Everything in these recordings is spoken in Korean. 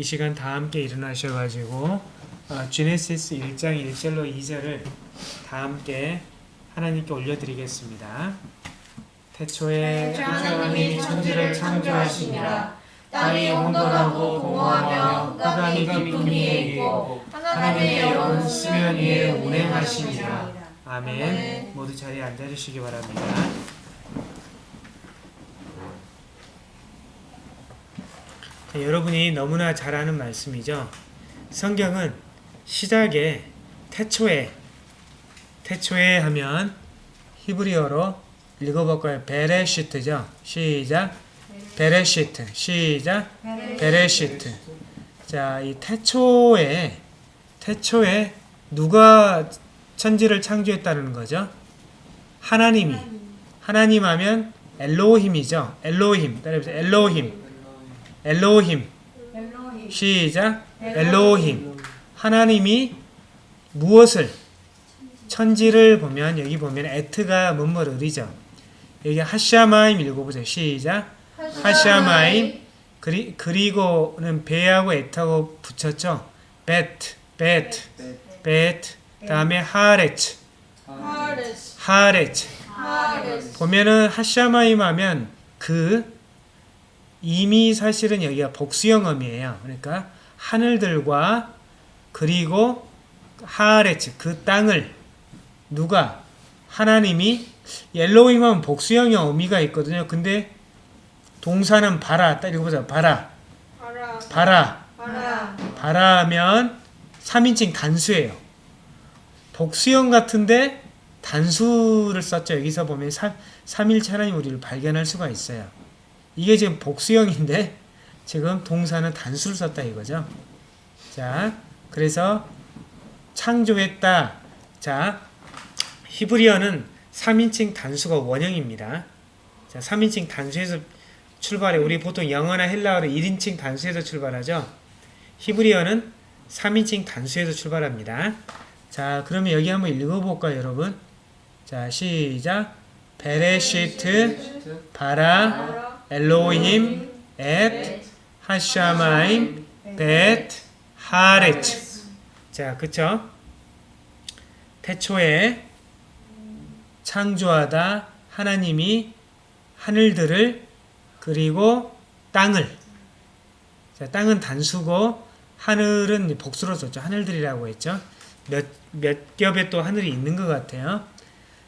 이 시간 다 함께 일어나셔가지고 어, 주네시스 1장 1절로 2절을 다 함께 하나님께 올려드리겠습니다. 태초에 하나님이 천지를 창조하시니라 땅이 온돈하고 공허하며 흑암이 깊음 위에 있고 하나님의 영은 수면 위에 운행하시니라 아멘. 아멘. 모두 자리에 앉아주시기 바랍니다. 여러분이 너무나 잘 아는 말씀이죠. 성경은 시작에 태초에 태초에 하면 히브리어로 읽어볼까요? 베레시트죠. 시작. 베레시트. 시작. 베레시트. 자, 이 태초에 태초에 누가 천지를 창조했다는 거죠? 하나님이. 하나님 하면 אלהים이죠. אלהים. 따라해보세요. אלהים. אלהים. 시작. אלהים. 하나님이 무엇을 천지를 보면 여기 보면 את가 뭐뭐를이죠. 여기 השמים 읽어보세요. 시작. השמים 그리, 그리고는 ו하고 את하고 붙였죠. ואת, ואת, ואת. 다음에 הארץ, הארץ. הארץ 보면은 השמים 하면 그 이미 사실은 여기가 복수형이에요. 그러니까 하늘들과 그리고 הארץ 그 땅을 누가 하나님이 אלהים 하면 복수형의 의미가 있거든요. 근데 동사는 ברא 딱 읽어보자. ברא ברא ברא ברא ברא 하면 3인칭 단수예요. 복수형 같은데 단수를 썼죠. 여기서 보면 3, 삼일체 하나님 우리를 발견할 수가 있어요. 이게 지금 복수형인데 지금 동사는 단수를 썼다 이거죠. 자, 그래서 창조했다. 자, 히브리어는 3인칭 단수가 원형입니다. 자, 3인칭 단수에서 출발해 우리 보통 영어나 헬라어로 1인칭 단수에서 출발하죠. 히브리어는 3인칭 단수에서 출발합니다. 자, 그러면 여기 한번 읽어볼까요, 여러분? 자, 시작. 베레시트, 바라, 바라 엘로힘, 엣, 하샤마임, 벳, 하레츠. 자, 그쵸? 태초에 창조하다 하나님이 하늘들을 그리고 땅을 자, 땅은 단수고 하늘은 복수로 썼죠. 하늘들이라고 했죠. 몇, 몇 겹의 또 하늘이 있는 것 같아요.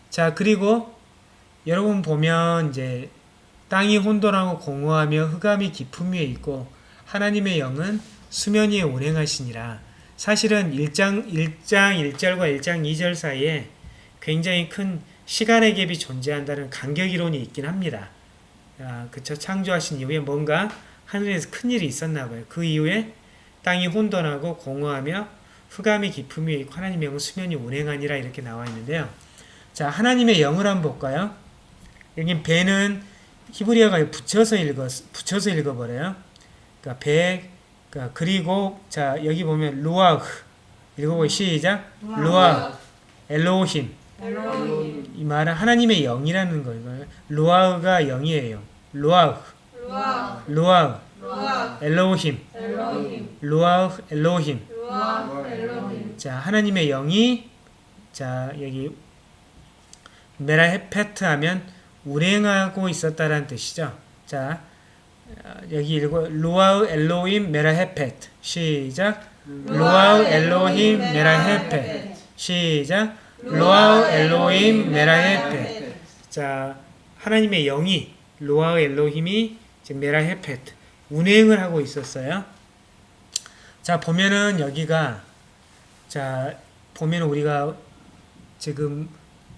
자, 그리고 여러분 보면 이제 땅이 혼돈하고 공허하며 흑암이 깊음 위에 있고 하나님의 영은 수면 위에 운행하시니라. 사실은 1장, 1장 1절과 1장 2절 사이에 굉장히 큰 시간의 갭이 존재한다는 간격 이론이 있긴 합니다. 아, 그쵸. 창조하신 이후에 뭔가 하늘에서 큰 일이 있었나 봐요. 그 이후에 땅이 혼돈하고 공허하며 흑암이 깊음 위에 있고 하나님의 영은 수면이 운행하니라 이렇게 나와 있는데요. 자, 하나님의 영을 한번 볼까요? 여기 배는 히브리어가 붙여서 읽어 붙여서 읽어버려요. 그러니까 배, 그러니까 그리고 자 여기 보면 루아흐. 읽어보 시작. 루아 엘로힘. אלהים. 이 말은 하나님의 영이라는 거예요. 루아흐가 영이에요. 루아흐. 루아 루아흐. 루아 엘로힘. 루아흐 엘로힘. 루아 엘로힘. 자 하나님의 영이 자 여기 מרחפת 하면 운행하고 있었다라는 뜻이죠. 자 어, 여기 읽어 רוח אלהים מרחפת 시작. רוח אלהים מרחפת 시작. רוח אלהים מרחפת 자 하나님의 영이 רוח אלהים이 지금 מרחפת 운행을 하고 있었어요. 자 보면은 여기가 자 보면 우리가 지금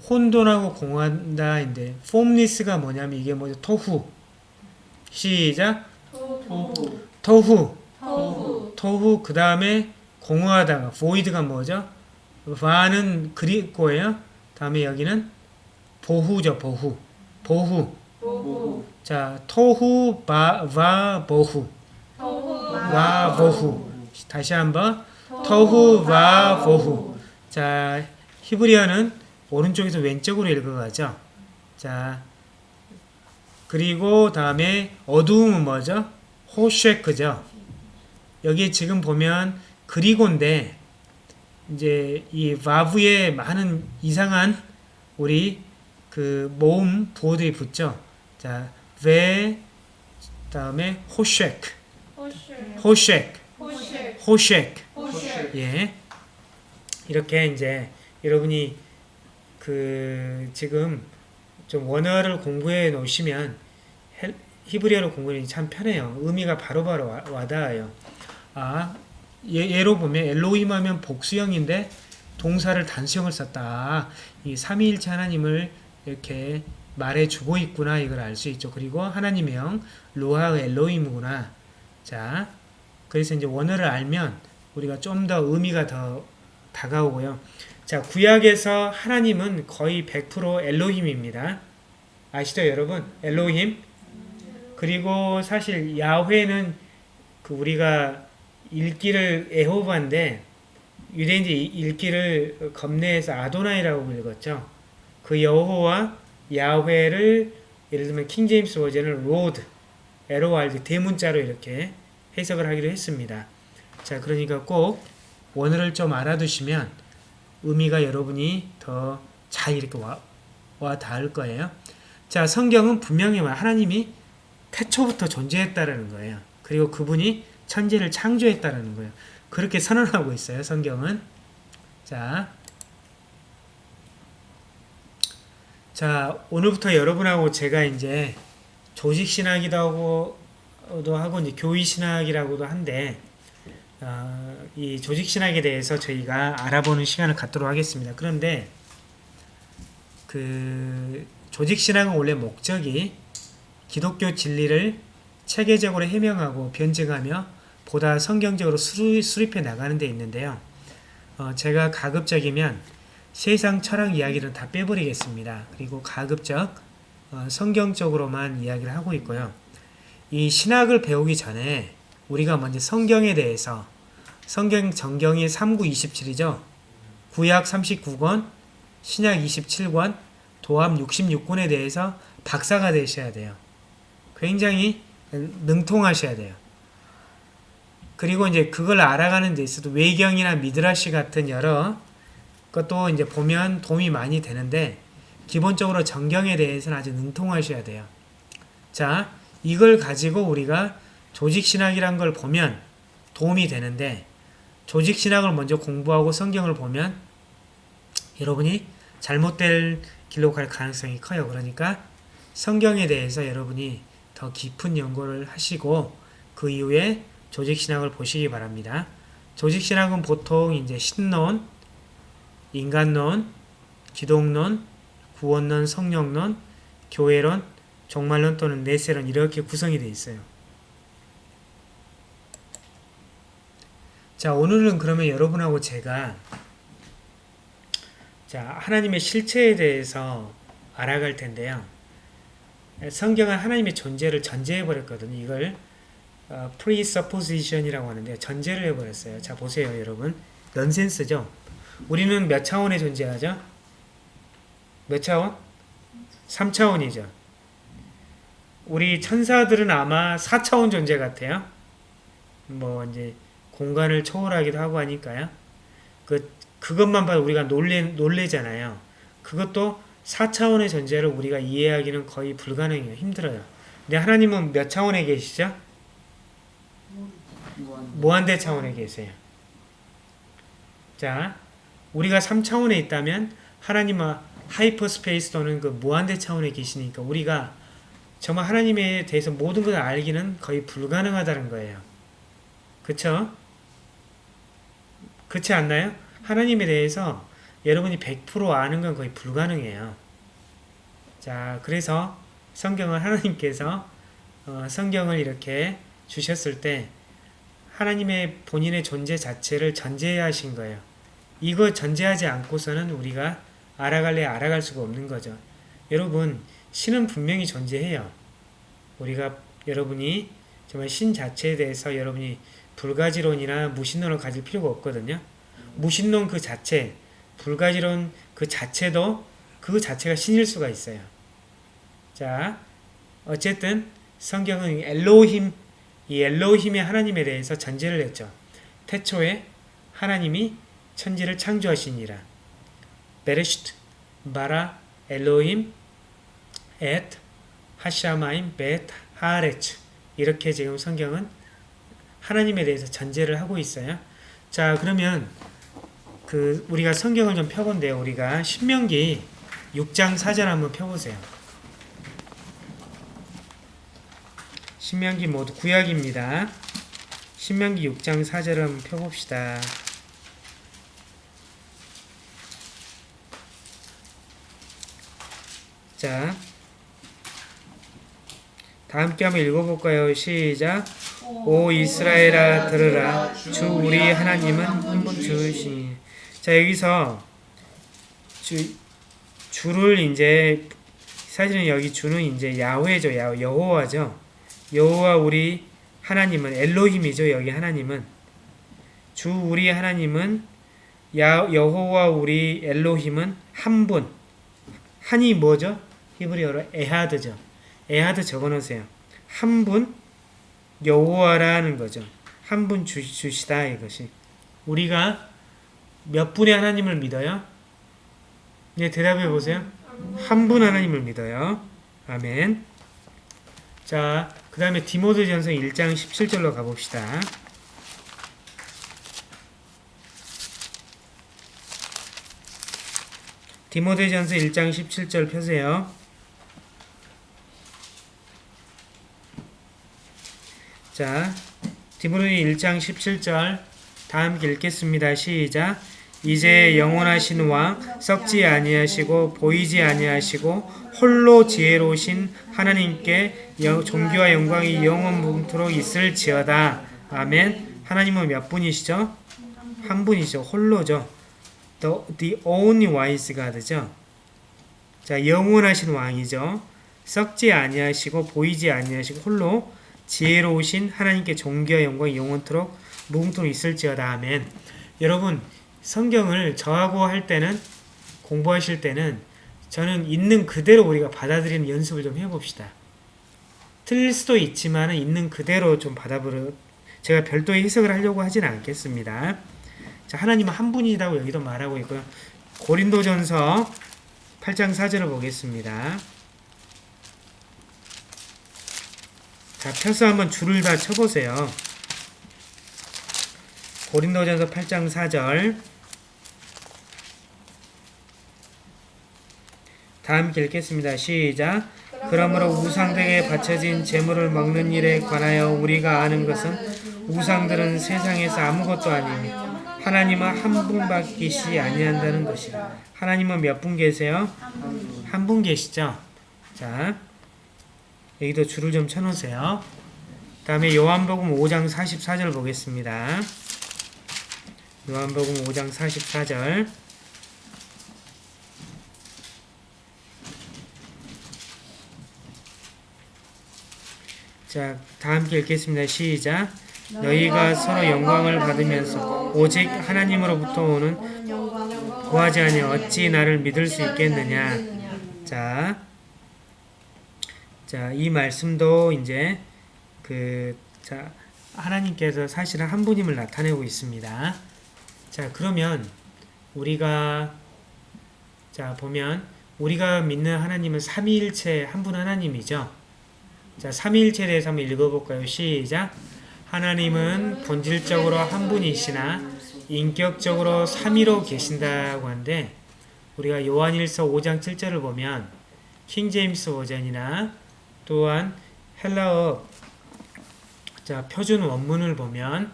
혼돈하고 공허한다인데 formless가 뭐냐면 이게 뭐죠? תהו 시작. 토후 토후 그 다음에 공허하다가 void가 뭐죠? 바는 그리고예요. 다음에 여기는 보후죠 보후. 보후. 보후 자 토후 바와 보후 와 보후 다시 한번. 토후 와 보후 자 히브리어는 오른쪽에서 왼쪽으로 읽어가죠. 자 그리고 다음에 어두움은 뭐죠? 호쉐크죠. 여기 지금 보면 그리고인데 이제 이 vavu에 많은 이상한 우리 그 모음 부호들이 붙죠. 자, ve 다음에 호쉐크, 호쉐 호쉐크, 호쉐 호쉐크. 호쉐 예. 이렇게 이제 여러분이 그 지금 좀 원어를 공부해 놓으시면 헬- 히브리어를 공부하기 참 편해요. 의미가 바로바로 와, 와닿아요. 아, 예, 예로 보면 엘로힘 하면 복수형인데 동사를 단수형을 썼다. 아, 이 삼위일체 하나님을 이렇게 말해주고 있구나 이걸 알 수 있죠. 그리고 하나님의 영 로하 엘로힘이구나. 자, 그래서 이제 원어를 알면 우리가 좀 더 의미가 더 다가오고요. 자, 구약에서 하나님은 거의 100% אלהים입니다. 아시죠, 여러분? אלהים. 그리고 사실 야훼는 그 우리가 읽기를 여호와인데 유대인들이 읽기를 겁내해서 אדוני라고 읽었죠. 그 여호와 야훼를 예를 들면 King James Version은 Lord, 에로알드 대문자로 이렇게 해석을 하기로 했습니다. 자, 그러니까 꼭 원어를 좀 알아두시면 의미가 여러분이 더 잘 이렇게 와, 와 닿을 거예요. 자, 성경은 분명히 말- 하나님이 태초부터 존재했다라는 거예요. 그리고 그분이 천지를 창조했다라는 거예요. 그렇게 선언하고 있어요, 성경은. 자, 자, 오늘부터 여러분하고 제가 이제 조직신학이라고 하고도 하고 이제 교의신학이라고도 한데 어, 이 조직 신학에 대해서 저희가 알아보는 시간을 갖도록 하겠습니다. 그런데 그 조직 신학은 원래 목적이 기독교 진리를 체계적으로 해명하고 변증하며 보다 성경적으로 수립, 수립 해 나가는 데 있는데요. 어, 제가 가급적이면 세상 철학 이야기를 다 빼버리겠습니다. 그리고 가급적 어, 성경적으로만 이야기를 하고 있고요. 이 신학을 배우기 전에 우리가 먼저 성경에 대해서 성경 정경이 3927이죠. 구약 39권, 신약 27권, 도합 66권에 대해서 박사가 되셔야 돼요. 굉장히 능통하셔야 돼요. 그리고 이제 그걸 알아가는 데 있어도 외경이나 미드라시 같은 여러 것도 이제 보면 도움이 많이 되는데 기본적으로 정경에 대해서는 아주 능통하셔야 돼요. 자, 이걸 가지고 우리가 조직신학이란 걸 보면 도움이 되는데 조직신학을 먼저 공부하고 성경을 보면 여러분이 잘못될 길로 갈 가능성이 커요. 그러니까 성경에 대해서 여러분이 더 깊은 연구를 하시고 그 이후에 조직신학을 보시기 바랍니다. 조직신학은 보통 이제 신론, 인간론, 기독론, 구원론, 성령론, 교회론, 종말론 또는 내세론 이렇게 구성이 되어 있어요. 자, 오늘은 그러면 여러분하고 제가 자, 하나님의 실체에 대해서 알아갈 텐데요. 성경은 하나님의 존재를 전제해 버렸거든요. 이걸 어, presupposition이라고 하는데 전제를 해 버렸어요. 자, 보세요, 여러분. 넌센스죠? 우리는 몇 차원에 존재하죠? 몇 차원? 3차원이죠. 우리 천사들은 아마 4차원 존재 같아요. 뭐 이제 공간을 초월하기도 하고 하니까요. 그 그것만 봐도 우리가 놀래 놀래잖아요. 그것도 4차원의 존재를 우리가 이해하기는 거의 불가능해요. 힘들어요. 근데 하나님은 몇 차원에 계시죠? 무한대 차원에 계세요. 자, 우리가 3차원에 있다면 하나님은 hyperspace 또는 그 무한대 차원에 계시니까 우리가 정말 하나님에 대해서 모든 것을 알기는 거의 불가능하다는 거예요. 그쵸? 그렇지 않나요? 하나님에 대해서 여러분이 100% 아는 건 거의 불가능해요. 자, 그래서 성경을 하나님께서 어, 성경을 이렇게 주셨을 때 하나님의 본인의 존재 자체를 전제하신 거예요. 이거 전제하지 않고서는 우리가 알아갈래 알아갈 수가 없는 거죠. 여러분, 신은 분명히 존재해요. 우리가 여러분이 정말 신 자체에 대해서 여러분이 불가지론이나 무신론을 가질 필요가 없거든요. 무신론 그 자체, 불가지론 그 자체도 그 자체가 신일 수가 있어요. 자, 어쨌든 성경은 엘로힘 이 엘로힘의 하나님에 대해서 전제를 했죠. 태초에 하나님이 천지를 창조하시니라. 베레시트 바라 엘로힘 엣 하샤마임 벳 하레츠 이렇게 지금 성경은 하나님에 대해서 전제를 하고 있어요. 자 그러면 그 우리가 성경을 좀 펴본데요. 우리가 신명기 6장 4절 한번 펴보세요. 신명기 모두 구약입니다. 신명기 6장 4절을 한번 펴봅시다. 자, 다 함께 한번 읽어볼까요? 시작. 오 이스라엘아 들으라. 주 우리 하나님은 한 분 주시니. 자 여기서 주 주를 이제 사실은 여기 주는 이제 야훼죠. 야 여호와죠. 여호와 우리 하나님은 엘로힘이죠 여기 하나님은. 주 우리 하나님은 야 여호와 우리 엘로힘은 한 분. 한이 뭐죠? 히브리어로 에하드죠. 에하드 적어놓으세요. 한 분 여호와라는 거죠. 한 분 주시다 이것이. 우리가 몇 분의 하나님을 믿어요? 네, 대답해 보세요. 한 분 하나님을 믿어요. 아멘. 자, 그 다음에 디모데전서 1장 17절로 가봅시다. 디모데전서 1장 17절 펴세요. 자, 디모데니 1장 17절 다 함께 읽겠습니다. 시작. 이제 영원하신 왕 썩지 아니하시고 보이지 아니하시고 홀로 지혜로우신 하나님께 영- 존귀와 영광이 영원 무토록 있을지어다. 아멘. 하나님은 몇 분이시죠? 한 분이죠. 홀로죠. The, the only wise God죠. 자, 영원하신 왕이죠. 썩지 아니하시고 보이지 아니하시고 홀로 지혜로우신 하나님께 존귀와 영광이 영원토록 무궁토록 있을지어다. 아멘. 여러분 성경을 저하고 할 때는 공부하실 때는 저는 있는 그대로 우리가 받아들이는 연습을 좀 해봅시다. 틀릴 수도 있지만 있는 그대로 좀 받아보려 제가 별도의 해석을 하려고 하지는 않겠습니다. 자, 하나님은 한 분이라고 여기도 말하고 있고요. 고린도전서 8장 4절을 보겠습니다. 자, 펴서 한번 줄을 다 쳐보세요. 고린도전서 8장 4절 다 함께 읽겠습니다. 시작 그러므로 우상들에게 바쳐진 재물을 먹는 일에 관하여 우리가 아는 것은 우상들은 세상에서 아무것도 아니니 하나님은 한 분밖이시 아니한다는 것이라. 하나님은 몇 분 계세요? 한 분 계시죠? 자, 여기도 줄을 좀 쳐놓으세요. 다음에 요한복음 5장 44절 보겠습니다. 요한복음 5장 44절 자, 다 함께 읽겠습니다. 시작. 너희가 서로 영광을 받으면서 오직 하나님으로부터 오는 구하지 아니하 어찌 나를 믿을 수 있겠느냐. 자, 자, 이 말씀도 이제 그, 자, 하나님께서 사실은 한 분임을 나타내고 있습니다. 자, 그러면 우리가 자, 보면 우리가 믿는 하나님은 삼위일체 한 분 하나님이죠. 자, 삼위일체에 대해서 한번 읽어볼까요? 시작. 하나님은 본질적으로 한 분이시나 인격적으로 삼위로 계신다고 하는데 우리가 요한일서 5장 7절을 보면 킹제임스 버전이나 또한 헬라어 자 표준 원문을 보면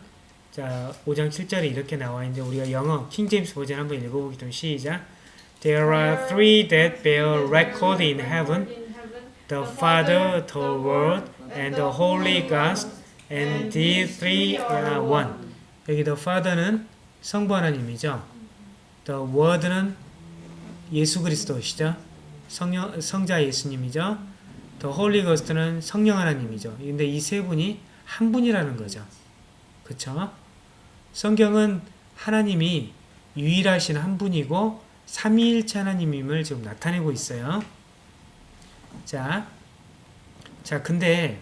자 5장 7절에 이렇게 나와 있는데 우리가 영어 킹제임스 버전 한번 읽어보기 좀 시작 There are three that bear record in heaven the Father, the Word, and the Holy Ghost and the three are one 여기 the Father는 성부 하나님이죠 the Word는 예수 그리스도시죠 성자 예수님이죠 더 홀리 거스트는 성령 하나님이죠. 근데 이 세 분이 한 분이라는 거죠. 그쵸? 성경은 하나님이 유일하신 한 분이고 삼위일체 하나님임을 지금 나타내고 있어요. 자, 자 근데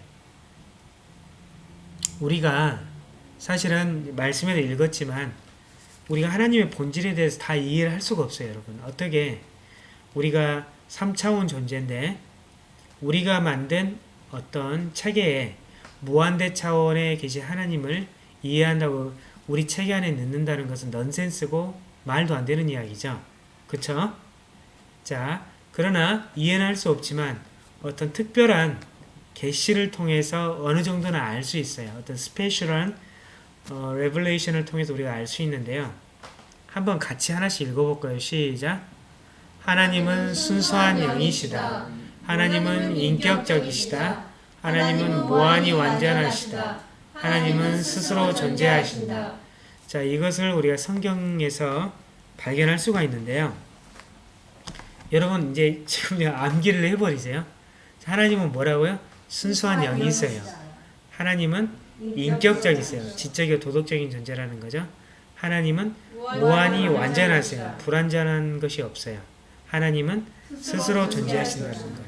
우리가 사실은 말씀에도 읽었지만 우리가 하나님의 본질에 대해서 다 이해를 할 수가 없어요, 여러분. 어떻게 우리가 3차원 존재인데 우리가 만든 어떤 체계에 무한대 차원에 계신 하나님을 이해한다고 우리 체계 안에 넣는다는 것은 넌센스고 말도 안 되는 이야기죠. 그쵸? 자, 그러나 이해는 할 수 없지만 어떤 특별한 계시를 통해서 어느 정도는 알 수 있어요. 어떤 special한 어, revelation을 통해서 우리가 알 수 있는데요. 한번 같이 하나씩 읽어볼까요? 시작. 하나님은 순수한 영이시다. 하나님은 인격적이시다. 하나님은 무한히 완전하시다. 하나님은 스스로 존재하신다. 자, 이것을 우리가 성경에서 발견할 수가 있는데요. 여러분 이제 지금 암기를 해버리세요. 하나님은 뭐라고요? 순수한 영이 있어요. 하나님은 인격적이세요. 지적이고 도덕적인 존재라는 거죠. 하나님은 무한히 완전하세요. 불완전한 것이 없어요. 하나님은 스스로 존재하신다는 거예요.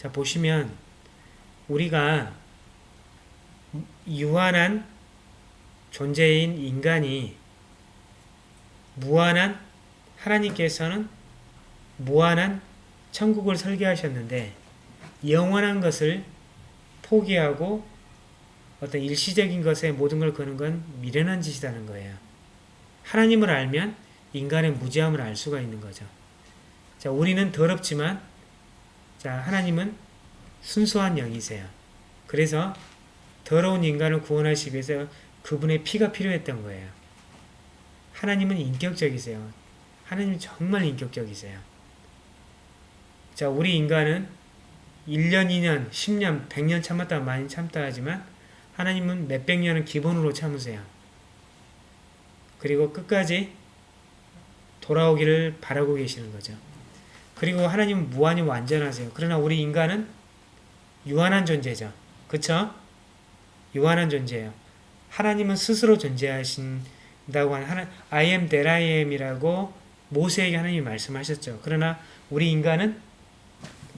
자 보시면 우리가 유한한 존재인 인간이 무한한 하나님께서는 무한한 천국을 설계하셨는데 영원한 것을 포기하고 어떤 일시적인 것에 모든 걸 거는 건 미련한 짓이라는 거예요. 하나님을 알면 인간의 무지함을 알 수가 있는 거죠. 자, 우리는 더럽지만 자, 하나님은 순수한 영이세요. 그래서 더러운 인간을 구원하시기 위해서 그분의 피가 필요했던 거예요. 하나님은 인격적이세요. 하나님 정말 인격적이세요. 자, 우리 인간은 1년, 2년, 10년, 100년 참았다 많이 참다 하지만 하나님은 몇백 년은 기본으로 참으세요. 그리고 끝까지 돌아오기를 바라고 계시는 거죠. 그리고 하나님은 무한히 완전하세요. 그러나 우리 인간은 유한한 존재죠. 그쵸? 유한한 존재예요. 하나님은 스스로 존재하신다고 하는 하나, I am that I am이라고 모세에게 하나님이 말씀하셨죠. 그러나 우리 인간은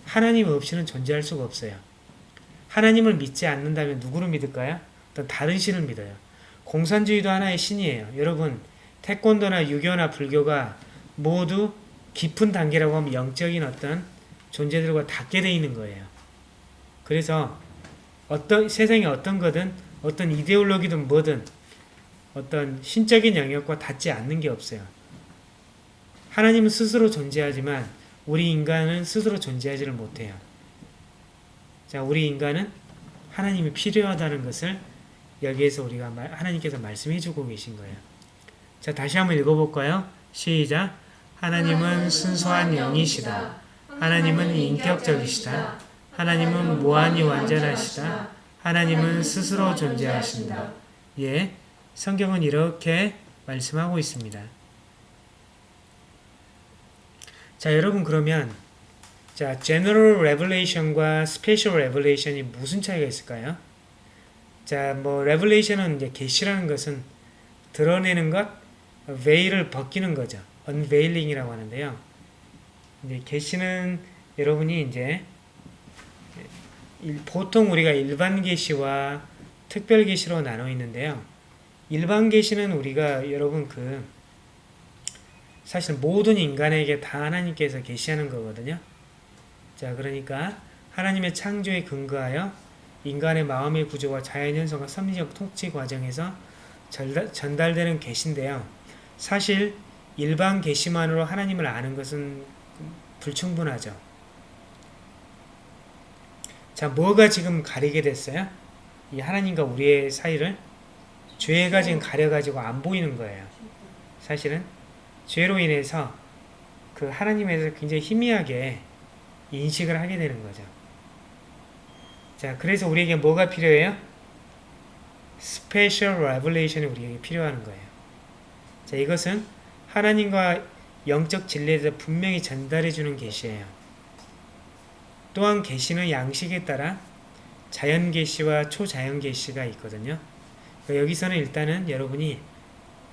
하나님 없이는 존재할 수가 없어요. 하나님을 믿지 않는다면 누구를 믿을까요? 어떤 다른 신을 믿어요. 공산주의도 하나의 신이에요. 여러분, 태권도나 유교나 불교가 모두 깊은 단계라고 하면 영적인 어떤 존재들과 닿게 돼 있는 거예요. 그래서 어떤 세상에 어떤 거든 어떤 이데올로기든 뭐든 어떤 신적인 영역과 닿지 않는 게 없어요. 하나님은 스스로 존재하지만 우리 인간은 스스로 존재하지를 못해요. 자, 우리 인간은 하나님이 필요하다는 것을 여기에서 우리가 말, 하나님께서 말씀해 주고 계신 거예요. 자, 다시 한번 읽어볼까요? 시작. 하나님은 순수한 영이시다. 하나님은 인격적이시다. 하나님은 무한히 완전하시다. 하나님은 스스로 존재하신다. 예, 성경은 이렇게 말씀하고 있습니다. 자, 여러분 그러면 자, general revelation과 special revelation이 무슨 차이가 있을까요? 자, 뭐 revelation은 이제 계시라는 것은 드러내는 것, veil을 벗기는 거죠. Unveiling이라고 하는데요. 이제 계시는 여러분이 이제 보통 우리가 일반 계시와 특별 계시로 나눠 있는데요. 일반 계시는 우리가 여러분 그 사실 모든 인간에게 다 하나님께서 계시하는 거거든요. 자, 그러니까 하나님의 창조에 근거하여 인간의 마음의 구조와 자연 현상과 섭리적 통치 과정에서 전달되는 계시인데요. 사실 일반 계시만으로 하나님을 아는 것은 불충분하죠. 자, 뭐가 지금 가리게 됐어요? 이 하나님과 우리의 사이를 죄가 지금 가려가지고 안 보이는 거예요. 사실은 죄로 인해서 그 하나님에서 굉장히 희미하게 인식을 하게 되는 거죠. 자, 그래서 우리에게 뭐가 필요해요? special revelation이 우리에게 필요한 거예요. 자, 이것은 하나님과 영적 진리에 대해서 분명히 전달해 주는 계시예요. 또한 계시는 양식에 따라 자연 계시와 초자연 계시가 있거든요. 그러니까 여기서는 일단은 여러분이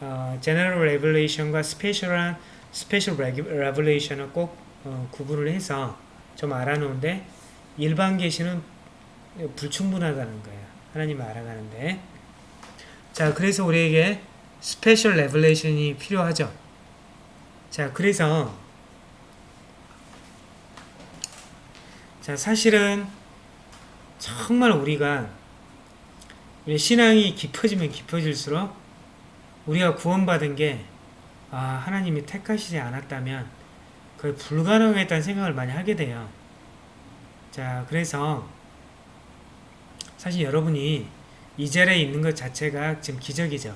어, general revelation과 special한 special revelation을 꼭 어, 구분을 해서 좀 알아놓은데 일반 계시는 불충분하다는 거예요. 하나님을 알아가는데 자, 그래서 우리에게 special revelation이 필요하죠. 자, 그래서 자, 사실은 정말 우리가 우리 신앙이 깊어지면 깊어질수록 우리가 구원받은 게 아, 하나님이 택하시지 않았다면 거의 불가능했다는 생각을 많이 하게 돼요. 자, 그래서 사실 여러분이 이 자리에 있는 것 자체가 지금 기적이죠.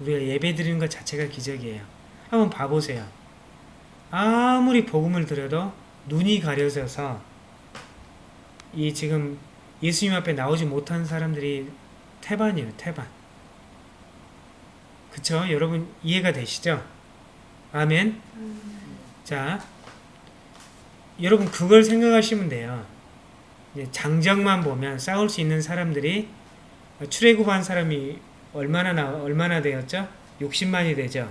우리가 예배 드리는 것 자체가 기적이에요. 한번 봐보세요. 아무리 복음을 드려도 눈이 가려져서 이 지금 예수님 앞에 나오지 못한 사람들이 태반이에요. 태반. 그쵸? 여러분 이해가 되시죠? 아멘. 자, 여러분 그걸 생각하시면 돼요. 장정만 보면 싸울 수 있는 사람들이 출애굽한 사람이 얼마나 나 얼마나 되었죠? 60만이 되죠.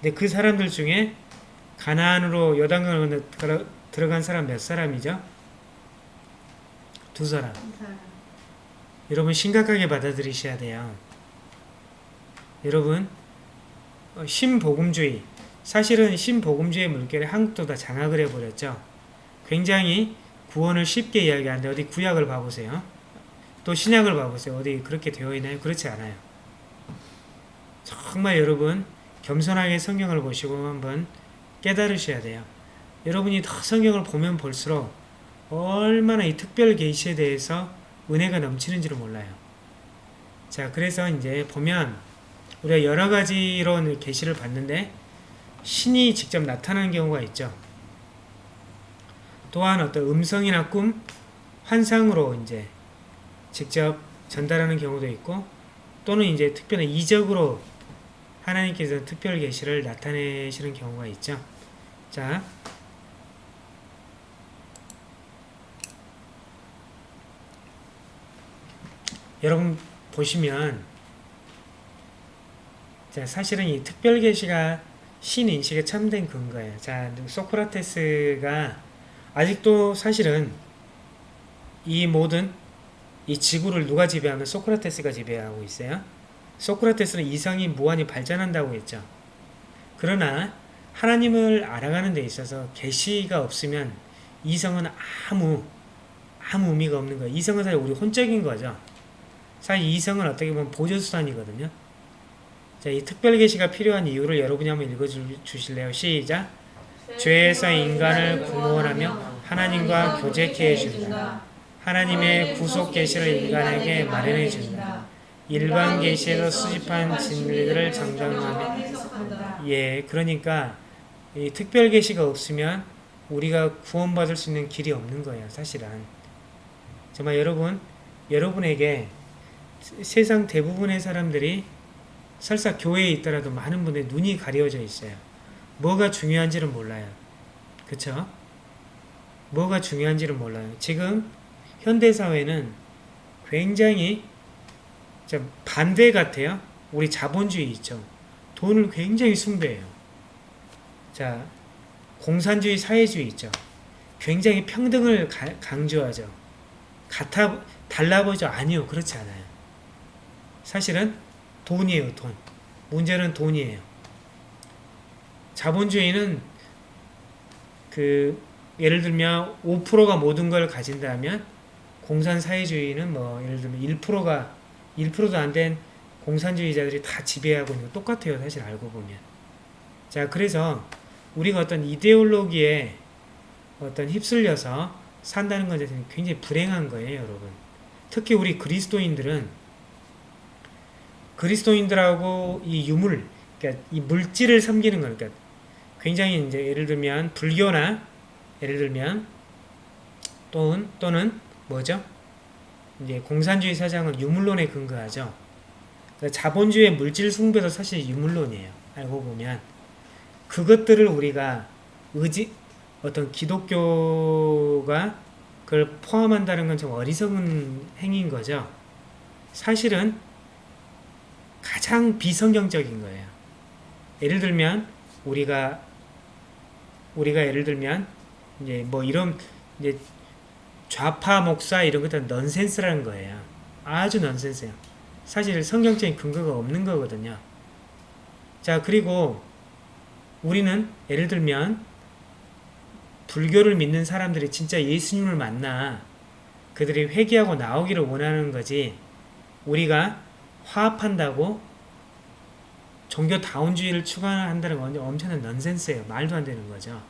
근데 그 사람들 중에 가나안으로 들어- 들어간 사람 몇 사람이죠? 두 사람. 여러분 심각하게 받아들이셔야 돼요. 여러분 어, 신복음주의 사실은 신복음주의 물결에 한국도 다 장악을 해버렸죠. 굉장히 구원을 쉽게 이야기하는데 어디 구약을 봐보세요. 또 신약을 봐보세요. 어디 그렇게 되어 있나요? 그렇지 않아요. 정말 여러분 겸손하게 성경을 보시고 한번 깨달으셔야 돼요. 여러분이 더 성경을 보면 볼수록 얼마나 이 특별 계시에 대해서 은혜가 넘치는지를 몰라요. 자, 그래서 이제 보면 우리가 여러 가지로 계시를 봤는데 신이 직접 나타나는 경우가 있죠. 또한 어떤 음성이나 꿈, 환상으로 이제 직접 전달하는 경우도 있고 또는 이제 특별한 이적으로 하나님께서 특별 계시를 나타내시는 경우가 있죠. 자, 여러분 보시면 자, 사실은 이 특별 계시가 신 인식에 참된 근거예요. 자, 소크라테스가 아직도 사실은 이 모든 이 지구를 누가 지배하면 소크라테스가 지배하고 있어요. 소크라테스는 이성이 무한히 발전한다고 했죠. 그러나 하나님을 알아가는 데 있어서 계시가 없으면 이성은 아무 아무 의미가 없는 거예요. 이성은 사실 우리 혼적인 거죠. 사실 이성은 어떻게 보면 보조수단이거든요. 자, 이 특별 계시가 필요한 이유를 여러분이 한번 읽어 주실래요? 시작. 죄에서 인간을 구원하며 하나님과 교제케 해준다. 하나님의 구속 계시를 인간에게 마련해 준다. 일반 계시에서 수집한 진리들을 정당하며 예, 그러니까 이 특별 계시가 없으면 우리가 구원받을 수 있는 길이 없는 거예요, 사실은. 정말 여러분, 여러분에게 세상 대부분의 사람들이 설사 교회에 있더라도 많은 분들이 눈이 가려져 있어요. 뭐가 중요한지를 몰라요. 그쵸? 뭐가 중요한지를 몰라요. 지금 현대사회는 굉장히 좀 반대 같아요. 우리 자본주의 있죠. 돈을 굉장히 숭배해요. 자, 공산주의 사회주의 있죠. 굉장히 평등을 가- 강조하죠. 같아, 달라 보죠. 아니요. 그렇지 않아요. 사실은 돈이에요. 돈. 문제는 돈이에요. 자본주의는 그 예를 들면 5%가 모든 걸 가진다면 공산사회주의는 뭐 예를 들면 1%가 1%도 안 된 공산주의자들이 다 지배하고 있는 거 똑같아요. 사실 알고 보면. 자, 그래서 우리가 어떤 이데올로기에 어떤 휩쓸려서 산다는 것에 대해서 굉장히 불행한 거예요, 여러분. 특히 우리 그리스도인들은 그리스도인들하고 이 유물, 그러니까 이 물질을 섬기는 거니까 그러니까 굉장히 이제 예를 들면 불교나 예를 들면 또는 또는 뭐죠? 이제 공산주의 사상은 유물론에 근거하죠. 그러니까 자본주의 물질 숭배도 사실 유물론이에요. 알고 보면 그것들을 우리가 의지 어떤 기독교가 그걸 포함한다는 건 좀 어리석은 행위인 거죠. 사실은 가장 비성경적인 거예요. 예를 들면 우리가 우리가 예를 들면 이제 뭐 이런 이제 좌파 목사 이런 것들은 넌센스라는 거예요. 아주 넌센스예요. 사실 성경적인 근거가 없는 거거든요. 자, 그리고 우리는 예를 들면 불교를 믿는 사람들이 진짜 예수님을 만나 그들이 회개하고 나오기를 원하는 거지 우리가 화합한다고 종교 다운주의를 추구한다는 건 엄청난 넌센스예요. 말도 안 되는 거죠.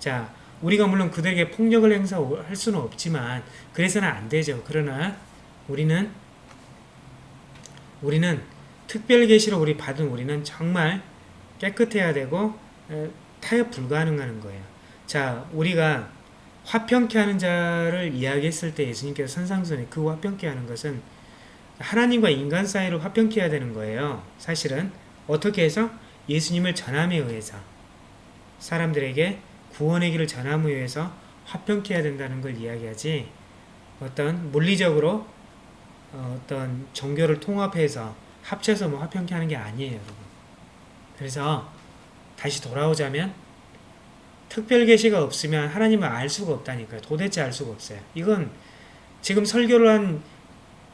자, 우리가 물론 그들에게 폭력을 행사할 수는 없지만 그래서는 안 되죠. 그러나 우리는 우리는 특별 계시로 우리 받은 우리는 정말 깨끗해야 되고 에, 타협 불가능한 거예요. 자, 우리가 화평케 하는 자를 이야기했을 때 예수님께서 선상선에 그 화평케 하는 것은 하나님과 인간 사이를 화평케 해야 되는 거예요. 사실은 어떻게 해서 예수님을 전함에 의해서 사람들에게 구원의 길을 전함에 의해서 화평케 해야 된다는 걸 이야기하지 어떤 물리적으로 어, 어떤 종교를 통합해서 합쳐서 뭐 화평케 하는 게 아니에요, 여러분. 그래서 다시 돌아오자면 특별 계시가 없으면 하나님을 알 수가 없다니까요. 도대체 알 수가 없어요. 이건 지금 설교를 한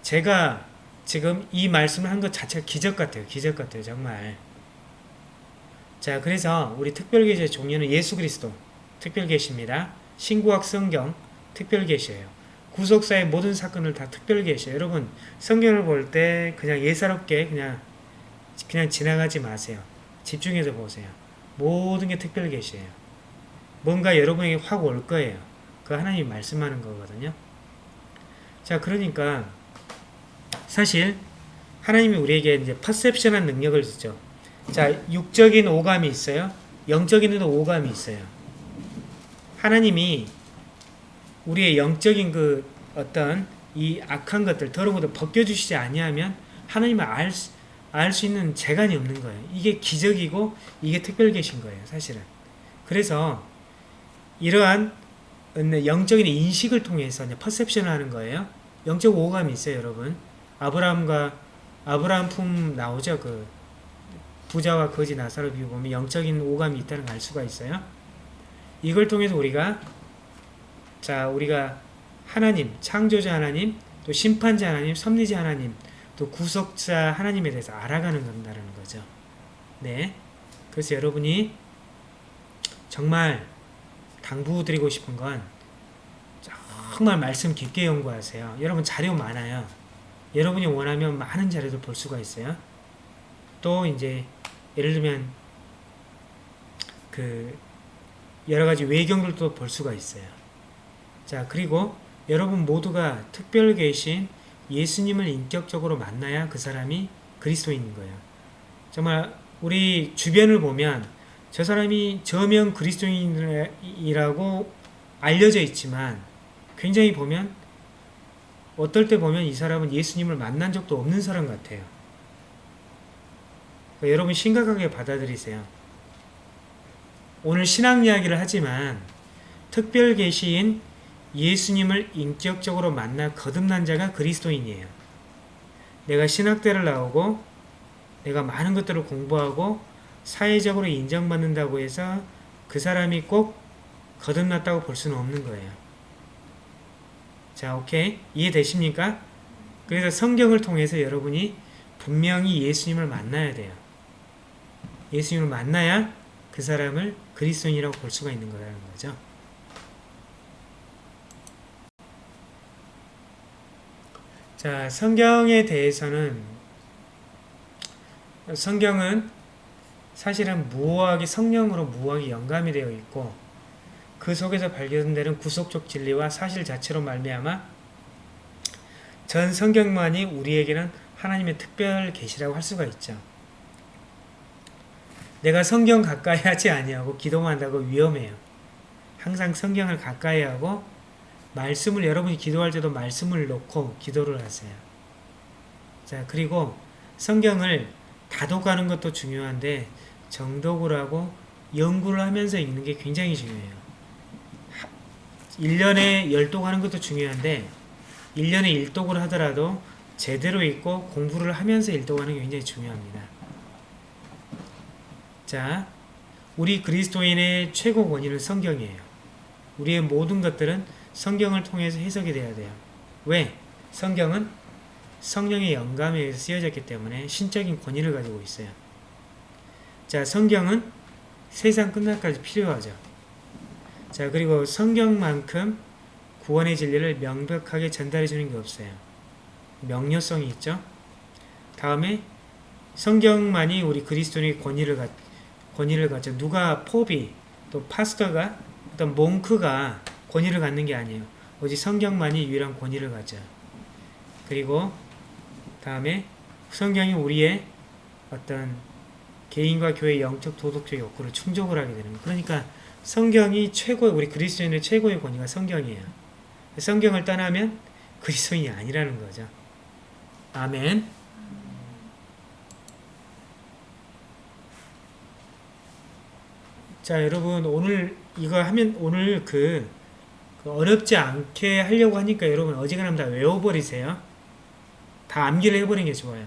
제가 지금 이 말씀을 한 것 자체가 기적 같아요. 기적 같아요. 정말. 자, 그래서 우리 특별 계시의 종류는 예수 그리스도 특별 계시입니다. 신구약 성경 특별 계시예요. 구속사의 모든 사건을 다 특별 계시예요. 여러분, 성경을 볼 때 그냥 예사롭게 그냥 그냥 지나가지 마세요. 집중해서 보세요. 모든 게 특별 계시예요. 뭔가 여러분에게 확 올 거예요. 그 하나님이 말씀하는 거거든요. 자, 그러니까 사실 하나님이 우리에게 이제 퍼셉션한 능력을 주죠. 자, 육적인 오감이 있어요. 영적인 오감이 있어요. 하나님이 우리의 영적인 그 어떤 이 악한 것들, 더러운 것들 벗겨주시지 아니하면 하나님을 알 수, 알수 있는 재간이 없는 거예요. 이게 기적이고 이게 특별 계신 거예요, 사실은. 그래서 이러한 영적인 인식을 통해서 퍼셉션을 하는 거예요. 영적 오감이 있어요, 여러분. 아브라함과 아브라함 품 나오죠, 그 부자와 거지 나사로 비유 보면 영적인 오감이 있다는 걸 알 수가 있어요. 이걸 통해서 우리가 자 우리가 하나님, 창조자 하나님, 또 심판자 하나님, 섭리자 하나님, 또 구속자 하나님에 대해서 알아가는 건다는 거죠. 네. 그래서 여러분이 정말 당부드리고 싶은 건 정말 말씀 깊게 연구하세요. 여러분 자료 많아요. 여러분이 원하면 많은 자료도 볼 수가 있어요. 또 이제 예를 들면 그 여러 가지 외경들도 볼 수가 있어요. 자, 그리고 여러분 모두가 특별 계신 예수님을 인격적으로 만나야 그 사람이 그리스도인인 거예요. 정말 우리 주변을 보면 저 사람이 저명 그리스도인이라고 알려져 있지만 굉장히 보면 어떨 때 보면 이 사람은 예수님을 만난 적도 없는 사람 같아요. 그러니까 여러분 심각하게 받아들이세요. 오늘 신앙 이야기를 하지만 특별 계시인 예수님을 인격적으로 만나 거듭난 자가 그리스도인이에요. 내가 신학대를 나오고 내가 많은 것들을 공부하고 사회적으로 인정받는다고 해서 그 사람이 꼭 거듭났다고 볼 수는 없는 거예요. 자, 오케이. 이해되십니까? 그래서 성경을 통해서 여러분이 분명히 예수님을 만나야 돼요. 예수님을 만나야 그 사람을 그리스도인이라고 볼 수가 있는 거라는 거죠. 자, 성경에 대해서는 성경은 사실은 무호하게 성령으로 무호하게 영감이 되어 있고 그 속에서 발견되는 구속적 진리와 사실 자체로 말미암아 전 성경만이 우리에게는 하나님의 특별 계시라고 할 수가 있죠. 내가 성경 가까이 하지 아니하고 기도만 한다고 위험해요. 항상 성경을 가까이 하고 말씀을 여러분이 기도할 때도 말씀을 놓고 기도를 하세요. 자, 그리고 성경을 다독하는 것도 중요한데 정독을 하고 연구를 하면서 읽는 게 굉장히 중요해요. 1년에 열독 하는 것도 중요한데 1년에 1독을 하더라도 제대로 읽고 공부를 하면서 일독하는 게 굉장히 중요합니다. 자, 우리 그리스도인의 최고 원인은 성경이에요. 우리의 모든 것들은 성경을 통해서 해석이 돼야 돼요. 왜? 성경은 성령의 영감에 의해서 쓰여졌기 때문에 신적인 권위를 가지고 있어요. 자, 성경은 세상 끝날까지 필요하죠. 자, 그리고 성경만큼 구원의 진리를 명백하게 전달해 주는 게 없어요. 명료성이 있죠. 다음에 성경만이 우리 그리스도인의 권위를 갖 권위를 갖죠. 누가 포비 또 파스터가 어떤 몽크가 권위를 갖는 게 아니에요. 오직 성경만이 유일한 권위를 가져. 그리고 다음에 성경이 우리의 어떤 개인과 교회의 영적 도덕적 욕구를 충족을 하게 되는 거예요. 그러니까 성경이 최고의 우리 그리스도인의 최고의 권위가 성경이에요. 성경을 떠나면 그리스도인이 아니라는 거죠. 아멘. 자, 여러분 오늘 이거 하면 오늘 그, 그 어렵지 않게 하려고 하니까 여러분 어지간하면 다 외워버리세요. 다 암기를 해버리는 게 좋아요.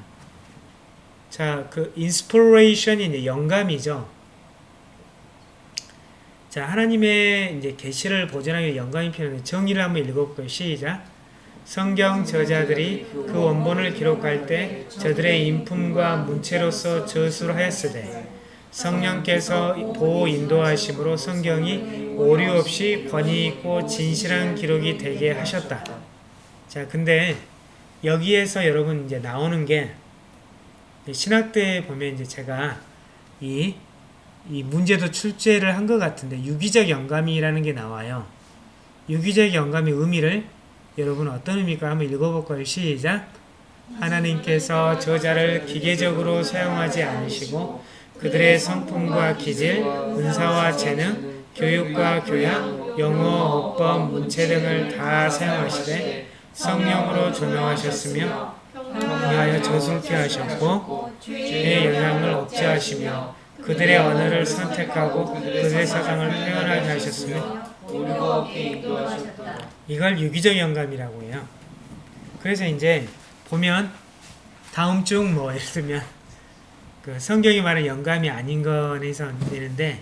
자, 그 inspiration이 이제 영감이죠. 자, 하나님의 이제 계시를 보존하기 영감이 필요한데 정의를 한번 읽어볼까요? 시작. 성경 저자들이 그 원본을 기록할 때 저들의 인품과 문체로서 저술을 하였으되 성령께서 보호 인도하심으로 성경이 오류 없이 권위 있고 진실한 기록이 되게 하셨다. 자, 근데 여기에서 여러분 이제 나오는 게 신학 때 보면 이제 제가 이, 이 문제도 출제를 한 것 같은데 유기적 영감이라는 게 나와요. 유기적 영감의 의미를 여러분 어떤 의미일까 한번 읽어볼까요? 시작! 하나님께서 저자를 기계적으로 사용하지 않으시고 그들의 성품과 기질, 은사와 재능, 교육과 교양, 영어, 어법, 문체 등을 다 사용하시되 성령으로 조명하셨으며 위하여 저술케 하셨고 죄의 영향을 억제하시며 그들의 언어를 선택하고 그들의 사상을 표현하게 하셨으며. 이걸 유기적 영감이라고 해요. 그래서 이제 보면 다음 중 뭐 예를 들면 그 성경이 말하는 영감이 아닌 거에서 되는데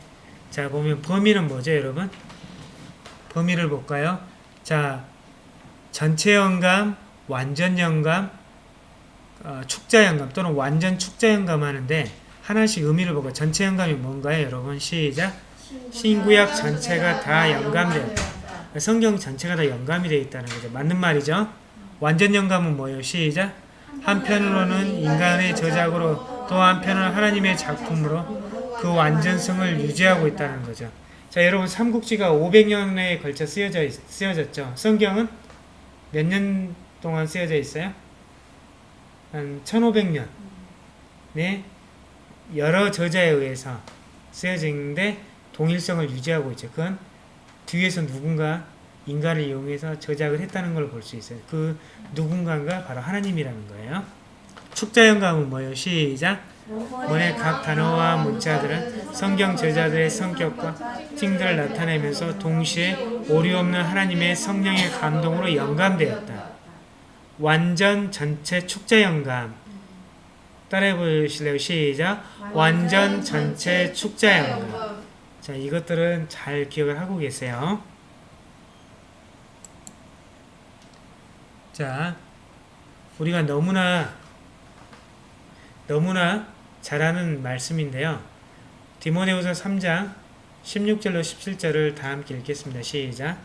자 보면 범위는 뭐죠 여러분? 범위를 볼까요? 자 전체 영감, 완전 영감, 어, 축자 영감 또는 완전 축자 영감 하는데 하나씩 의미를 보고 전체 영감이 뭔가요 여러분? 시작 신구약 전체가 다 영감되었다. 성경 전체가 다 영감이 되어 있다는 거죠. 맞는 말이죠. 완전 영감은 뭐예요? 시작. 한편으로는 인간의 저작으로 또 한편은 하나님의 작품으로 그 완전성을 유지하고 있다는 거죠. 자, 여러분 삼국지가 500년에 걸쳐 쓰여져 있- 쓰여졌죠. 성경은 몇 년 동안 쓰여져 있어요? 한 1500년. 네. 여러 저자에 의해서 쓰여져 있는데 동일성을 유지하고 있죠. 그건 뒤에서 누군가 인간을 이용해서 저작을 했다는 걸 볼 수 있어요. 그 누군가가 바로 하나님이라는 거예요. 축자영감은 뭐예요? 시작. 원의 각 단어와 문자들은 성경 저자들의 성격과 특징들을 나타내면서 동시에 오류 없는 하나님의 성령의 감동으로 영감되었다. 완전 전체 축자영감. 따라해 보실래요? 시작. 완전 전체 축자영감. 자, 이것들은 잘 기억을 하고 계세요. 자, 우리가 너무나 너무나 잘 아는 말씀인데요. 디모데후서 3장 16절로 17절을 다 함께 읽겠습니다. 시작.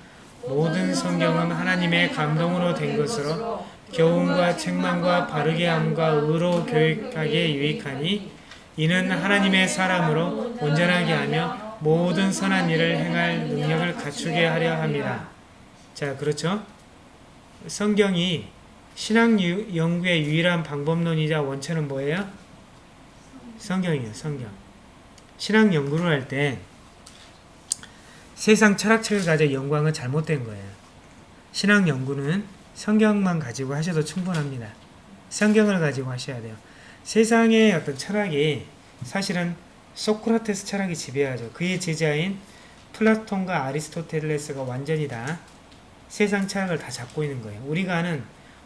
모든 성경은 하나님의 감동으로 된 것으로 교훈과 책망과 바르게 함과 의로 교육하기에 유익하니 이는 하나님의 사람으로 온전하게 하며 모든 선한 일을 행할 능력을 갖추게 하려 합니다. 자, 그렇죠? 성경이 신학 유- 연구의 유일한 방법론이자 원천은 뭐예요? 성경이에요, 성경. 신학 연구를 할 때 세상 철학책을 가져 건 잘못된 거예요. 신학 연구는 성경만 가지고 하셔도 충분합니다. 성경을 가지고 하셔야 돼요. 세상의 어떤 철학이 사실은 소크라테스 철학이 지배하죠. 그의 제자인 플라톤과 아리스토텔레스가 완전히 다 세상 철학을 다 잡고 있는 거예요. 우리가 아는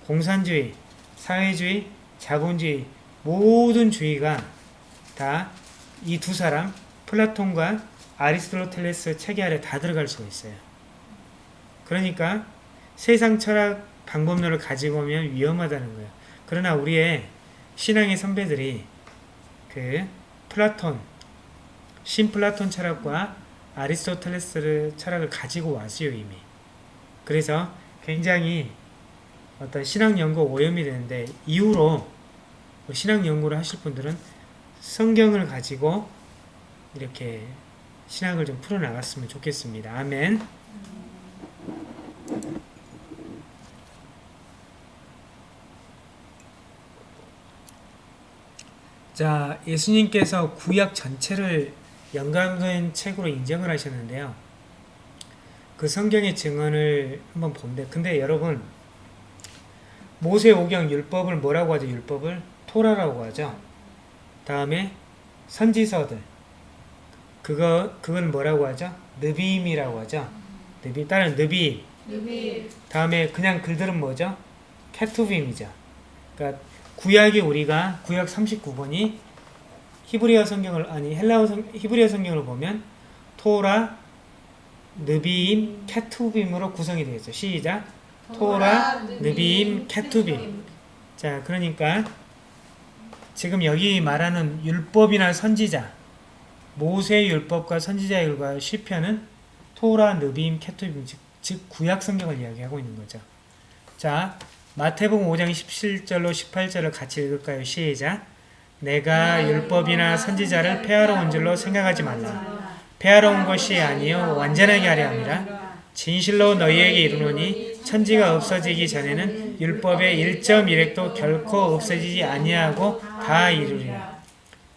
공산주의, 사회주의, 자본주의 모든 주의가 다 이 두 사람 플라톤과 아리스토텔레스 체계 아래 다 들어갈 수가 있어요. 그러니까 세상 철학 방법론을 가지고 오면 위험하다는 거예요. 그러나 우리의 신앙의 선배들이 그 플라톤, 신플라톤 철학과 아리스토텔레스 철학을 가지고 왔어요 이미. 그래서 굉장히 어떤 신학 연구 오염이 되는데 이후로 뭐 신학 연구를 하실 분들은 성경을 가지고 이렇게 신학을 좀 풀어나갔으면 좋겠습니다. 아멘. 자, 예수님께서 구약 전체를 연관된 책으로 인정을 하셨는데요. 그 성경의 증언을 한번 본데, 근데 여러분, 모세오경 율법을 뭐라고 하죠? 율법을 토라라고 하죠. 다음에 선지서들, 그거 그건 뭐라고 하죠? 느비임이라고 하죠. 느비 다른 느비. 누비 다음에 그냥 글들은 뭐죠? 케투빔이죠. 그러니까 구약이 우리가 구약 39번이 히브리어 성경을 아니 헬라어 성 히브리어 성경을 보면 토라, 느비임, 케투빔으로 구성이 되어 있어요. 시작. 토라, 느비임, 케투빔. 자, 그러니까 지금 여기 말하는 율법이나 선지자 모세 율법과 선지자 율과 시편은 토라, 느비임, 케투빔 즉, 즉 구약 성경을 이야기하고 있는 거죠. 자, 마태복음 5장 17절로 18절을 같이 읽을까요? 시작. 내가 율법이나 선지자를 폐하러 온 줄로 생각하지 말라. 폐하러 온 것이 아니요 완전하게 하려 함이라. 진실로 너희에게 이르노니 천지가 없어지기 전에는 율법의 1.1획도 결코 없어지지 아니하고 다 이루리라.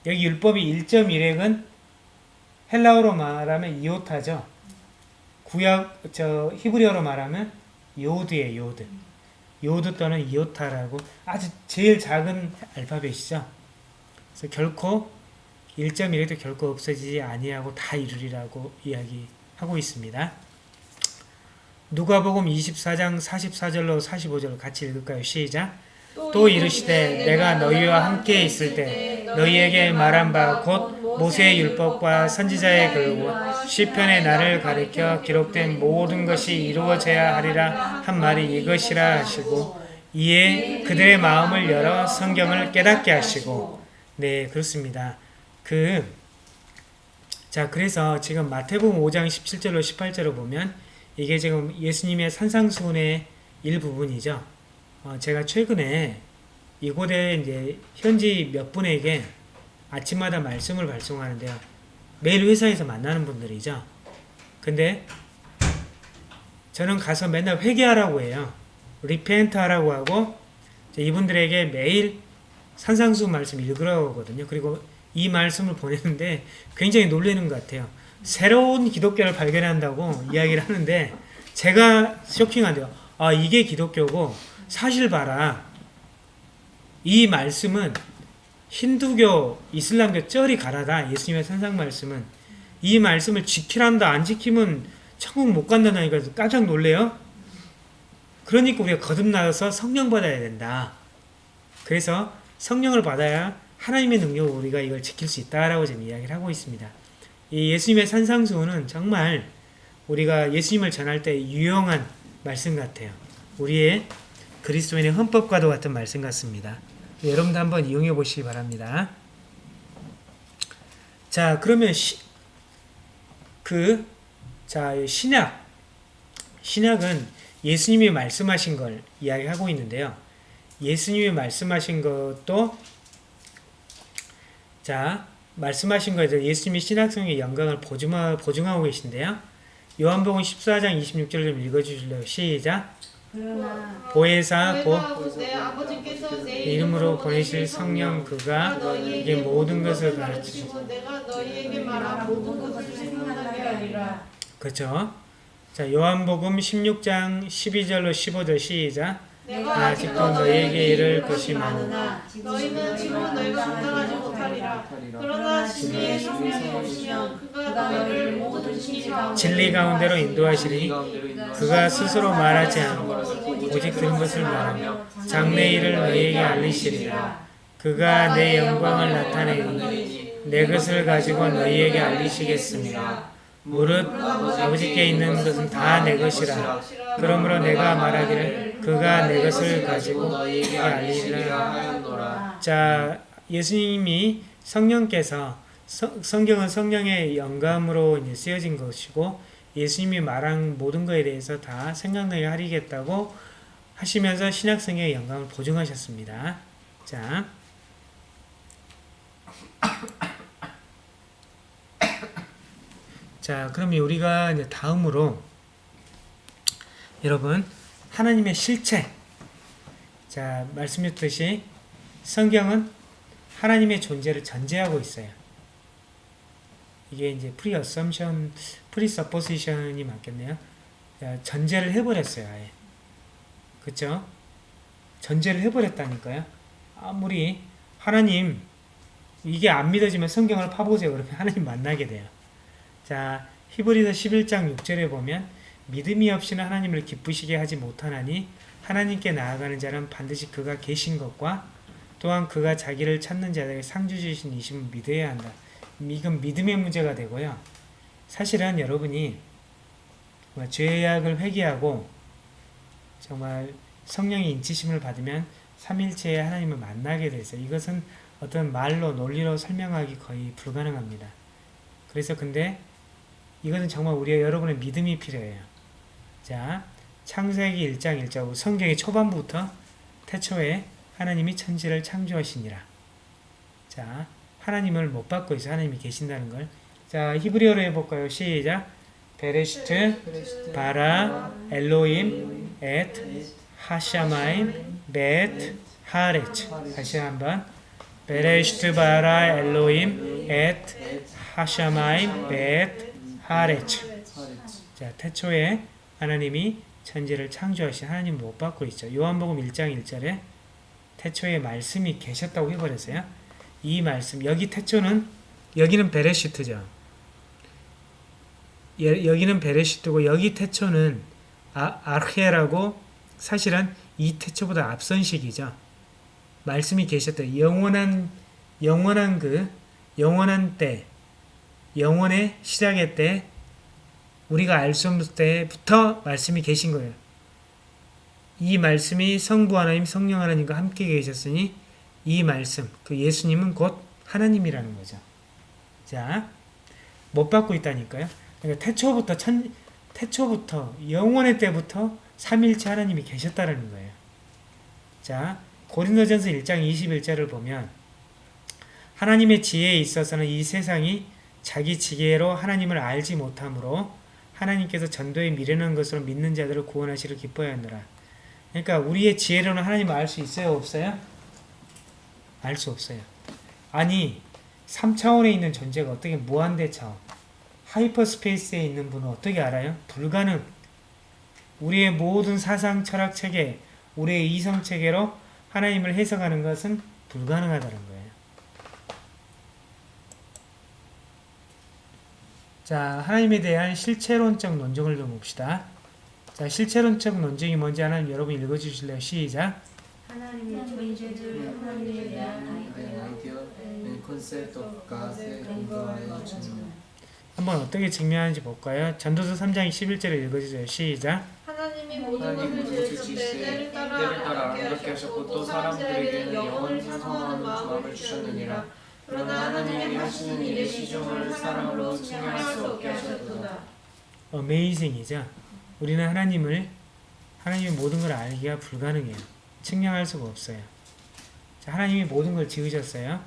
여기 율법이 1.1획은 헬라어로 말하면 이오타죠. 구약 저 히브리어로 말하면 요드예요, 요드. 요드 또는 이오타라고 아주 제일 작은 알파벳이죠. 그래서 결코 1.1획도 결코 없어지지 아니하고 다 이루리라고 이야기하고 있습니다. 누가복음 24장 44절로 45절을 같이 읽을까요? 시작. 또 이르시되 내가 너희와 함께 있을 때 너희에게 말한 바 곧 모세의 율법과 선지자의 글과 시편에 나를 가리켜 기록된 모든 것이 이루어져야 하리라 한 말이 이것이라 하시고 이에 그들의 마음을 열어 성경을 깨닫게 하시고 네 그렇습니다. 그 자, 그래서 지금 마태복음 5장 17절로 18절을 보면 이게 지금 예수님의 산상수훈의 일부분이죠. 어, 제가 최근에 이곳에 이제 현지 몇 분에게 아침마다 말씀을 발송하는데요. 매일 회사에서 만나는 분들이죠. 근데 저는 가서 맨날 회개하라고 해요. repent 하라고 하고 이분들에게 매일 산상수훈 말씀 읽으라고 하거든요. 그리고 이 말씀을 보내는데 굉장히 놀라는 것 같아요. 새로운 기독교를 발견한다고 이야기를 하는데 제가 쇼킹한데요. 아 이게 기독교고 사실 봐라. 이 말씀은 힌두교, 이슬람교 저리 가라다. 예수님의 산상 말씀은 이 말씀을 지키란다. 안 지키면 천국 못 간다니까 깜짝 놀래요. 그러니까 우리가 거듭나서 성령 받아야 된다. 그래서 성령을 받아야 하나님의 능력으로 우리가 이걸 지킬 수 있다라고 지금 이야기를 하고 있습니다. 이 예수님의 산상수훈은 정말 우리가 예수님을 전할 때 유용한 말씀 같아요. 우리의 그리스도인의 헌법과도 같은 말씀 같습니다. 여러분도 한번 이용해 보시기 바랍니다. 자, 그러면 시, 그, 자, 신약. 신약은 예수님이 말씀하신 걸 이야기하고 있는데요. 예수님이 말씀하신 것도 자, 말씀하신 거에서 예수님이 신학성의 영광을 보증하, 보증하고 계신데요. 요한복음 14장 26절 좀 읽어주실래요? 시작. 그러나 보혜사 곧 내 이름으로 보내실 성령 그가 이게 모든 것을 가르치시고 가르치시고 내가 너희에게 말한 모든 것을 생각나게 하리라. 그렇죠. 자 요한복음 16장 12절로 15절 시작 내가 아직도 너희에게 이를 것이 많으나 너희는 지금 너희가 감당하지 못하리라. 그러나 진리의 성령이 오시면 그가 너희를 모든 진리 가운데 진리 가운데로 인도하시리니 그가 스스로 말하지 않고 오직 들은 것을 말하며 장래 일을 너희에게 알리시리라. 그가 내 영광을 나타내니 내 것을 가지고 너희에게 알리시겠습니다 무릇 아버지께 있는 것은 다 내 것이라 그러므로 내가 말하기를 그가 내 것을 가지고 알리시리라 하였노라. 자, 예수님이 성령께서 성, 성경은 성령의 영감으로 쓰여진 것이고 예수님이 말한 모든 것에 대해서 다 생각나게 하리겠다고 하시면서 신약 성경의 영감을 보증하셨습니다. 자, 자, 그러면 우리가 이제 다음으로 여러분 하나님의 실체 자, 말씀드렸듯이 성경은 하나님의 존재를 전제하고 있어요. 이게 이제 pre-assumption, presupposition이 맞겠네요. 자, 전제를 해버렸어요, 아예. 그쵸? 전제를 해버렸다니까요. 아무리 하나님, 이게 안 믿어지면 성경을 파보세요. 그러면 하나님 만나게 돼요. 자, 히브리서 11장 6절에 보면 믿음이 없이는 하나님을 기쁘시게 하지 못하나니 하나님께 나아가는 자는 반드시 그가 계신 것과 또한 그가 자기를 찾는 자들에게 상주 주신 이심을 믿어야 한다. 이건 믿음의 문제가 되고요. 사실은 여러분이 죄악을 회개하고 정말 성령의 인치심을 받으면 삼일체의 하나님을 만나게 돼서 이것은 어떤 말로 논리로 설명하기 거의 불가능합니다. 그래서 근데 이것은 정말 우리의 여러분의 믿음이 필요해요. 자, 창세기 1장 1절 성경의 초반부터 태초에 하나님이 천지를 창조하시니라. 자, 하나님을 못 받고 있어 하나님이 계신다는 걸. 자, 히브리어로 해볼까요? 시작. 베레시트, 바라, 엘로임, 엣, 하샤마임, 벳, 하레츠. 다시 한번. 베레시트, 바라, 엘로임, 엣, 하샤마임, 벳, 하레츠. 자, 태초에 하나님이 천지를 창조하신 하나님 못 받고 있죠. 요한복음 1장 1절에 태초에 말씀이 계셨다고 해버렸어요. 이 말씀, 여기 태초는, 여기는 베레시트죠. 예, 여기는 베레시트고, 여기 태초는 아, 아르헤라고 사실은 이 태초보다 앞선 시기죠. 말씀이 계셨다. 영원한, 영원한 그, 영원한 때, 영원의 시작의 때, 우리가 알 수 없을 때부터 말씀이 계신 거예요. 이 말씀이 성부 하나님, 성령 하나님과 함께 계셨으니 이 말씀, 그 예수님은 곧 하나님이라는 거죠. 자, 못 받고 있다니까요. 그러니까 태초부터 천, 태초부터 영원의 때부터 삼일체 하나님이 계셨다는 거예요. 자, 고린도전서 1장 21절을 보면 하나님의 지혜에 있어서는 이 세상이 자기 지혜로 하나님을 알지 못하므로 하나님께서 전도에 미련한 것으로 믿는 자들을 구원하시를 기뻐하느라. 그러니까 우리의 지혜로는 하나님을 알 수 있어요, 없어요? 알 수 없어요. 아니, 3차원에 있는 존재가 어떻게 무한대 차원, 하이퍼스페이스에 있는 분은 어떻게 알아요? 불가능. 우리의 모든 사상 철학 체계, 우리의 이성 체계로 하나님을 해석하는 것은 불가능하다는 거예요. 자, 하나님에 대한 실체론적 논증을 좀 봅시다. 자, 실체론적 논증이 뭔지 하나님 여러분 읽어주실래요? 시작. 하나님의 존재를 하나님에 대한 증명. 한번 어떻게 증명하는지 볼까요? 전도서 3장 11절을 읽어주세요. 시작. 하나님이 모든 하나님 것을 모든 지으실 것을 때 때를 따라 아름답게 하셨고 또 사람들에게는 영혼을 찬송하는 마음을 주셨느니라 그러나 하나님이 하시는 일의 시종을 사람으로 측량할 수 없게 하셨도다 어메이징이죠. 우리는 하나님을 하나님의 모든 걸 알기가 불가능해요. 측량할 수가 없어요. 자, 하나님이 모든 걸 지으셨어요.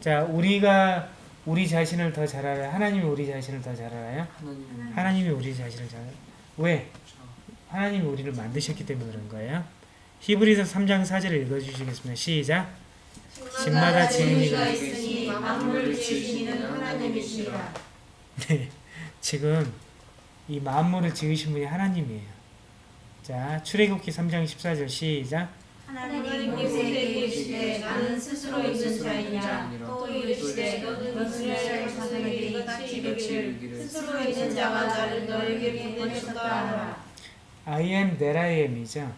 자, 우리가 우리 자신을 더 잘 알아요. 하나님이 우리 자신을 더 잘 알아요. 하나님 하나님이 우리 자신을 잘 알아요. 왜? 하나님이 우리를 만드셨기 때문에 그런 거예요. 히브리서 3장 4절을 읽어주시겠습니다. 시작. 집마다 지은 이가 있으니 만물을 지으시는 하나님이시라 네, 지금 이 만물을 지으신 분이 하나님이에요. 자, 출애굽기 3장 14절 시작. 하나님 모세에게 이르시되 나는 스스로 있는 자이냐 또 이르시되 너는 이스라엘 자손에게 이같이 이르기를 스스로 있는 자가 나를 너에게 보내셨다 하라 I am that I am이죠.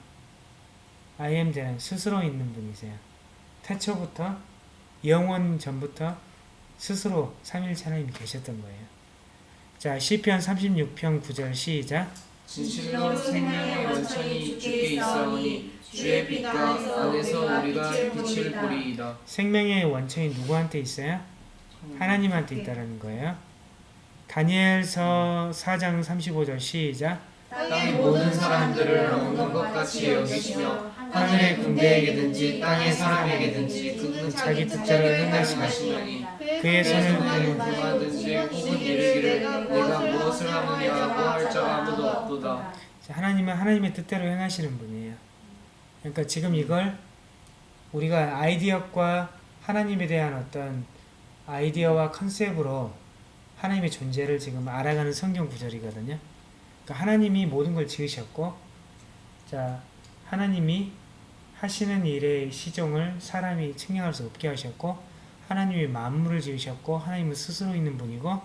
I am that 스스로 있는 분이세요. 태초부터 영원 전부터 스스로 삼일체 하나님이 계셨던 거예요. 자, 시편 36편 9절 시작. 진실로 생명의 원천이 주께 있사오니 주의 빛과 안에서 우리가 빛을 보리이다. 생명의 원천이 누구한테 있어요? 하나님한테 있다라는 거예요. 다니엘서 4장 35절 시작. 땅의 모든 사람들을 먹는 것 같이 여기시며 하늘의 군대에게든지 땅의 사람에게든지 그는 자기 뜻대로 행하시나니 하시나니 그의 손을 보면 구하든지 혹은 이르기를 내가 무엇을 하느냐고 할 자가 아무도 없도다. 하나님은 하나님의 뜻대로 행하시는 분이에요. 그러니까 지금 이걸 우리가 아이디어과 하나님에 대한 어떤 아이디어와 컨셉으로 하나님의 존재를 지금 알아가는 성경 구절이거든요. 그러니까 하나님이 모든 걸 지으셨고, 자, 하나님이 하시는 일의 시종을 사람이 측량할 수 없게 하셨고, 하나님이 만물을 지으셨고, 하나님은 스스로 있는 분이고,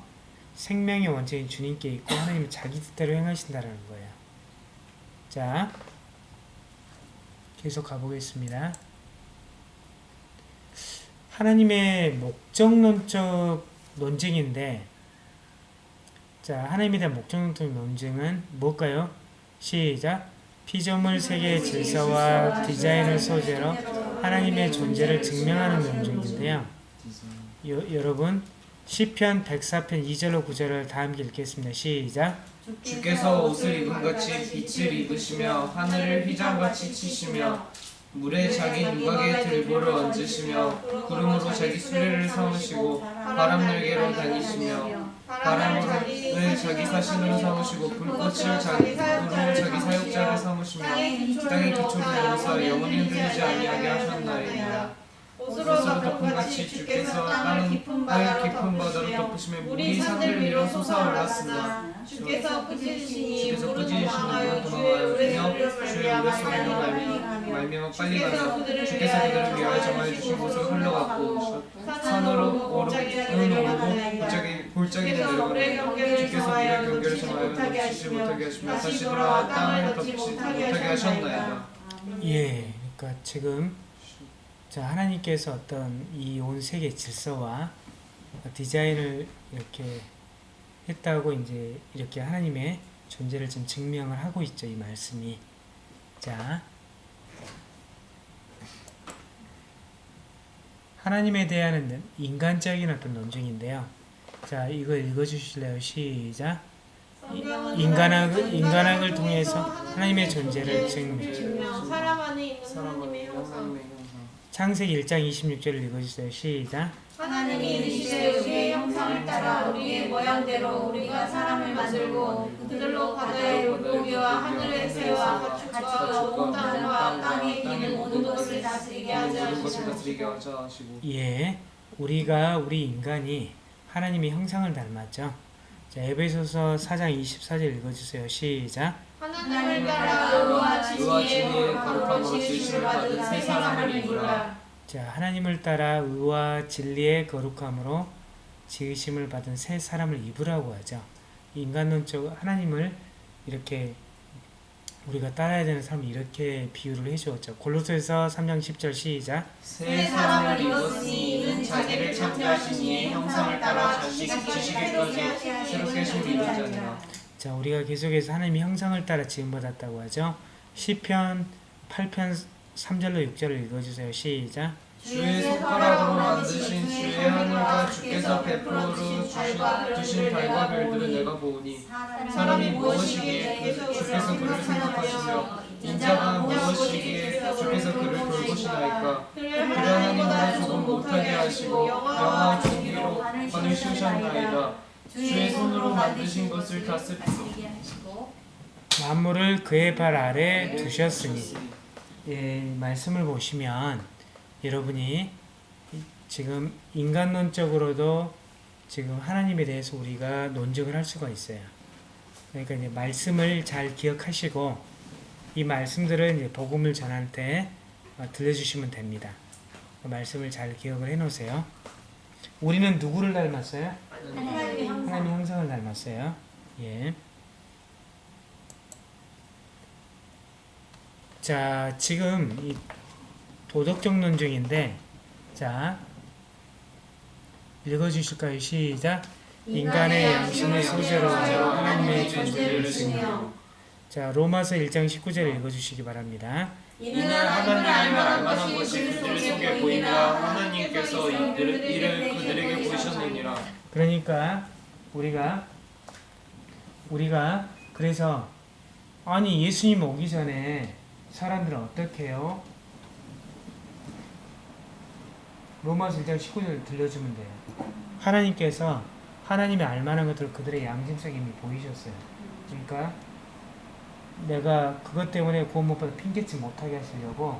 생명의 원천인 주님께 있고, 하나님은 자기 뜻대로 행하신다라는 거예요. 자, 계속 가보겠습니다. 하나님의 목적론적 논증인데, 자, 하나님에 대한 목적론적 논증은 뭘까요? 시작. 피조물 세계의 질서와 디자인을 소재로 하나님의 존재를 증명하는 논증인데요. 여, 여러분, 시편 104편 2절로 9절을 다 함께 읽겠습니다. 시작. 주께서 옷을 입은 같이 빛을 입으시며 하늘을 휘장같이 치시며 물에 자기 누각에 들보를 얹으시며 구름으로 자기 수레를 삼으시고 바람 날개로 다니시며 바람을 자기 사신으로 삼으시고 불꽃을 자기 불로 자기 사역자를 삼으시며 땅의 기초를 여기서 영원히 흔들리지 아니하게 하셨나이다. 옷으로 덮은 같이 주께서 땅을 깊은 바다로 덮으시며 물이 산들 위로 솟아올랐으나 주께서 꾸짖으시니 도망하여 물은 주의 우레소리로 말미암아 말미암아. 빨리 그들을 주께서 그들을 위하여 정하여 주신 곳을 흘러갔고 산으로 오르고 골짜기 골짜기를 주께서 물의 경계를 주께서 정하여 정하여 못하게 하시며 다시 돌아와 땅을 덮지 못하게 하셨나이다. 예, 그러니까 지금 자 하나님께서 어떤 이 온 세계 질서와 디자인을 이렇게 했다고 이제 이렇게 하나님의 존재를 지금 증명을 하고 있죠 이 말씀이. 자 하나님에 대한 인간적인 어떤 논증인데요 자 이거 읽어주실래요? 시작. 인간학을 인간학을 통해서 하나님의 존재를 증명 사람 안에 있는 하나님의 형상. 창세기 1장 26절을 읽어주세요. 시작. 하나님이 이르시되 우리의 형상을 따라 우리의 모양대로 우리가 사람을 만들고 그들로 바다의 물고기와 하늘의 새와 가축과 온 땅과 땅에 있는 모든 것을 다스리게 하자 하시고 예, 우리가 우리 인간이 하나님의 형상을 닮았죠. 자, 에베소서 4장 24절 읽어주세요. 시작. 하나님을 따라 의와 진리의 거룩함으로 지으심을 받은 새 사람을 입으라 자, 하나님을 따라 의와 진리의 거룩함으로 지으심을 받은 새 사람을 입으라고 하죠. 인간론적 하나님을 이렇게 우리가 따라야 되는 사람을 이렇게 비유를 해주었죠. 골로새서 3장 10절 시작. 새 사람을 입었으니 이는 자기를 창조하신 이의 형상을 따라 자식 지식에까지 새롭게 심는 자니라 자, 우리가 계속해서 하나님의 형상을 따라 지음받았다고 하죠. 시편 8편 3절로 6절을 읽어주세요. 시작. 주의 손가락으로 만드신 주의 하늘과 주께서 베풀어 주신, 주신 달과 별들을 내가 보오니 사람이 무엇이기에 그 주께서 그를 생각하시며 인자가 무엇이기에 주께서 그를 돌보시나이까? 그를 하나님보다 조금 못하게 하시고 영화 종기로 관을 씌우셨나이다. 주의 손으로 만드신 것을 다스리소 만물을 그의 발 아래 두셨으니. 예, 말씀을 보시면 여러분이 지금 인간론적으로도 지금 하나님에 대해서 우리가 논증을 할 수가 있어요. 그러니까 이제 말씀을 잘 기억하시고 이 말씀들을 이제 복음을 전할 때 어, 들려주시면 됩니다. 그 말씀을 잘 기억을 해놓으세요. 우리는 누구를 닮았어요? 하나님의 형상. 하나님 형상을 닮았어요. 예. 자, 지금 이 도덕적 논증인데, 자, 읽어주실까요? 시작. 인간의 양심을 소재로 하여 하나님의 존재를 증명. 자, 로마서 1장 19절 읽어주시기 바랍니다. 이는 하나님을 알만한 것이 그들 속에 보이라 하나님께서 이들, 이를 그들에게 보이셨느니라 그러니까 우리가 우리가 그래서 아니 예수님 오기 전에 사람들은 어떻게 해요? 로마서 1장 19절 들려주면 돼요. 하나님께서 하나님의 알만한 것들을 그들의 양심성에 이미 보이셨어요. 그러니까 내가 그것 때문에 구원 못 받아 핑계치 못하게 하시려고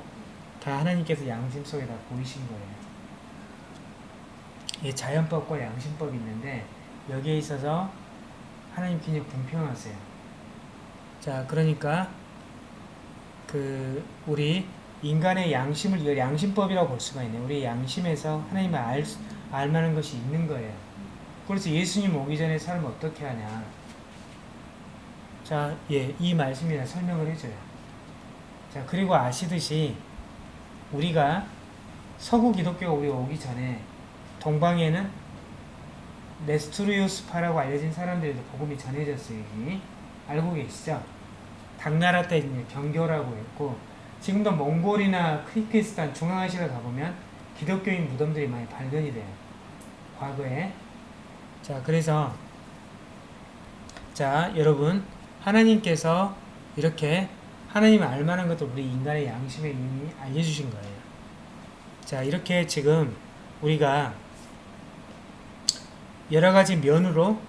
다 하나님께서 양심 속에 다 보이신 거예요. 이 자연법과 양심법이 있는데 여기에 있어서 하나님 굉장히 공평하세요. 자, 그러니까 그 우리 인간의 양심을 이걸 양심법이라고 볼 수가 있네요. 우리 양심에서 하나님을 알, 수- 알 만한 것이 있는 거예요. 그래서 예수님 오기 전에 삶을 어떻게 하냐. 자, 예, 이 말씀이나 설명을 해줘요. 자, 그리고 아시듯이 우리가 서구 기독교가 우리 오기 전에 동방에는 네스토리우스파라고 알려진 사람들에도 복음이 전해졌어요. 여기 알고 계시죠? 당나라 때 경교라고 했고 지금도 몽골이나 키르기스탄 중앙아시아 가보면 기독교인 무덤들이 많이 발견이 돼요. 과거에 자 그래서 자 여러분 하나님께서 이렇게 하나님을 알만한 것도 우리 인간의 양심에 이미 알려주신 거예요. 자 이렇게 지금 우리가 여러 가지 면으로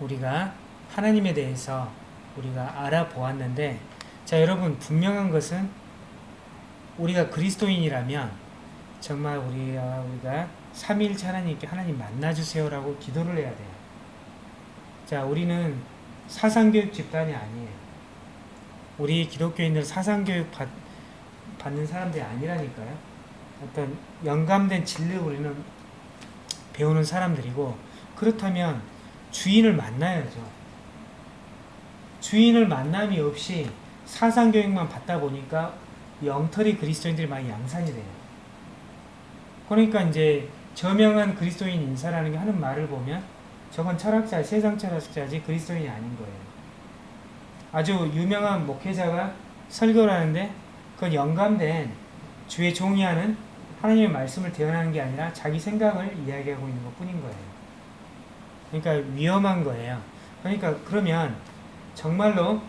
우리가 하나님에 대해서 우리가 알아보았는데 자 여러분 분명한 것은 우리가 그리스도인이라면 정말 우리가 우리가 삼일체 하나님께 하나님 만나주세요라고 기도를 해야 돼요. 자 우리는 사상교육 집단이 아니에요. 우리 기독교인들 사상교육 받, 받는 사람들이 아니라니까요. 어떤 영감된 진리를 우리는 배우는 사람들이고 그렇다면 주인을 만나야죠. 주인을 만남이 없이 사상교육만 받다 보니까 영털이 그리스도인들이 많이 양산이 돼요. 그러니까 이제 저명한 그리스도인 인사라는 게 하는 말을 보면 저건 철학자, 세상 철학자지 그리스도인이 아닌 거예요. 아주 유명한 목회자가 설교를 하는데 그건 영감된 주의 종이 하는 하나님의 말씀을 대언하는 게 아니라 자기 생각을 이야기하고 있는 것 뿐인 거예요. 그러니까 위험한 거예요. 그러니까 그러면 정말로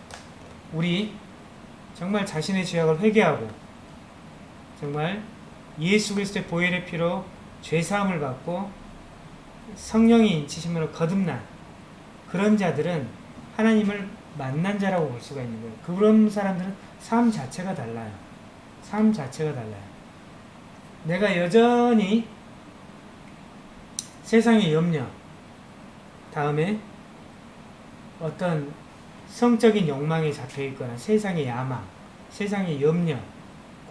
우리 정말 자신의 죄악을 회개하고 정말 예수 그리스도의 보혈의 피로 죄 사함을 받고 성령이 인치심으로 거듭난 그런 자들은 하나님을 만난 자라고 볼 수가 있는 거예요. 그런 사람들은 삶 자체가 달라요. 삶 자체가 달라요. 내가 여전히 세상의 염려, 다음에 어떤 성적인 욕망에 잡혀 있거나 세상의 야망, 세상의 염려,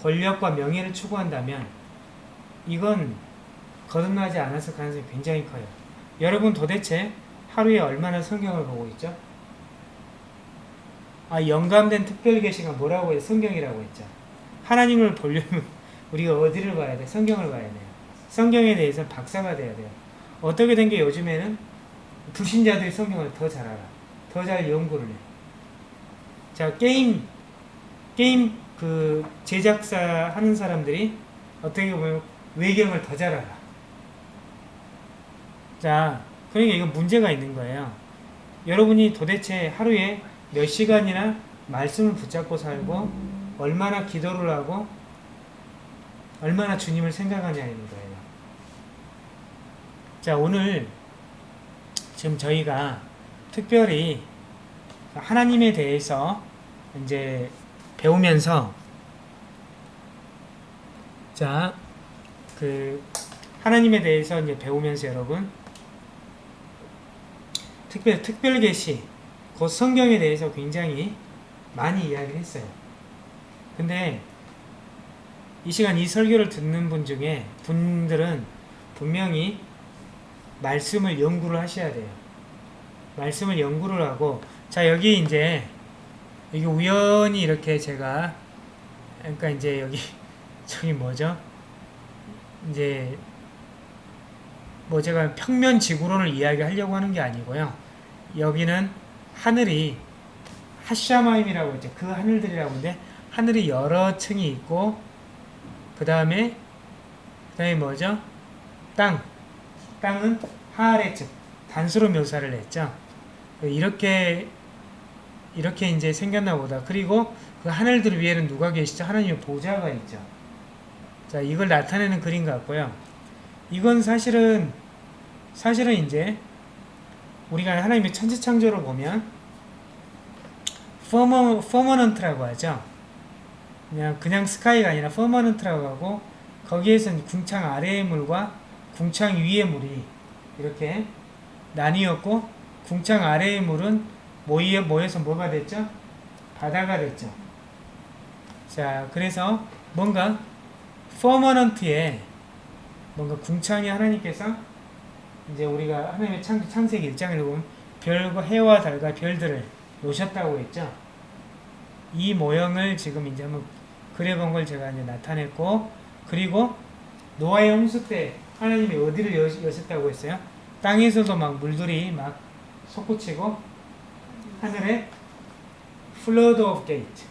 권력과 명예를 추구한다면 이건 거듭나지 않았을 가능성이 굉장히 커요. 여러분 도대체 하루에 얼마나 성경을 보고 있죠? 아, 영감된 특별 계시가 뭐라고 해요? 성경이라고 했죠. 하나님을 보려면 우리가 어디를 봐야 돼? 성경을 봐야 돼요. 성경에 대해서 박사가 돼야 돼요. 어떻게 된 게 요즘에는 불신자들이 성경을 더 잘 알아. 더 잘 연구를 해. 자, 게임, 게임 그 제작사 하는 사람들이 어떻게 보면 외경을 더 잘 알아. 자, 그러니까 이거 문제가 있는 거예요. 여러분이 도대체 하루에 몇 시간이나 말씀을 붙잡고 살고 얼마나 기도를 하고 얼마나 주님을 생각하냐는 거예요. 자, 오늘 지금 저희가 특별히 하나님에 대해서 이제 배우면서 자, 그 하나님에 대해서 이제 배우면서 여러분 특별 특별 계시 곧 성경에 대해서 굉장히 많이 이야기를 했어요. 근데 이 시간 이 설교를 듣는 분 중에 분들은 분명히 말씀을 연구를 하셔야 돼요. 말씀을 연구를 하고 자 여기 이제 여기 우연히 이렇게 제가 그러니까 이제 여기 저기 뭐죠? 이제 뭐 제가 평면 지구론을 이야기하려고 하는 게 아니고요. 여기는 하늘이 하샤마임이라고 있죠. 그 하늘들이라고 하는데 하늘이 여러 층이 있고 그 다음에 그 다음에 뭐죠? 땅. 땅은 하아레츠 단수로 묘사를 했죠. 이렇게 이렇게 이제 생겼나 보다. 그리고 그 하늘들 위에는 누가 계시죠? 하나님의 보좌가 있죠. 자, 이걸 나타내는 그림 같고요. 이건 사실은 사실은 이제 우리가 하나님의 천지 창조를 보면 firma firmament라고 하죠. 그냥 그냥 sky가 아니라 firmament라고 하고 거기에서는 궁창 아래의 물과 궁창 위의 물이 이렇게 나뉘었고 궁창 아래의 물은 모여 모여서 뭐가 됐죠? 바다가 됐죠. 자, 그래서 뭔가 퍼머넌트에 뭔가 궁창이 하나님께서 이제 우리가 하나님의 창, 창세기 1장을 보면 별과 해와 달과 별들을 놓으셨다고 했죠. 이 모형을 지금 이제 한번 그려본 걸 제가 이제 나타냈고 그리고 노아의 홍수 때 하나님이 어디를 여, 여셨다고 했어요? 땅에서도 막 물들이 막 솟구치고 하늘에 flood of gate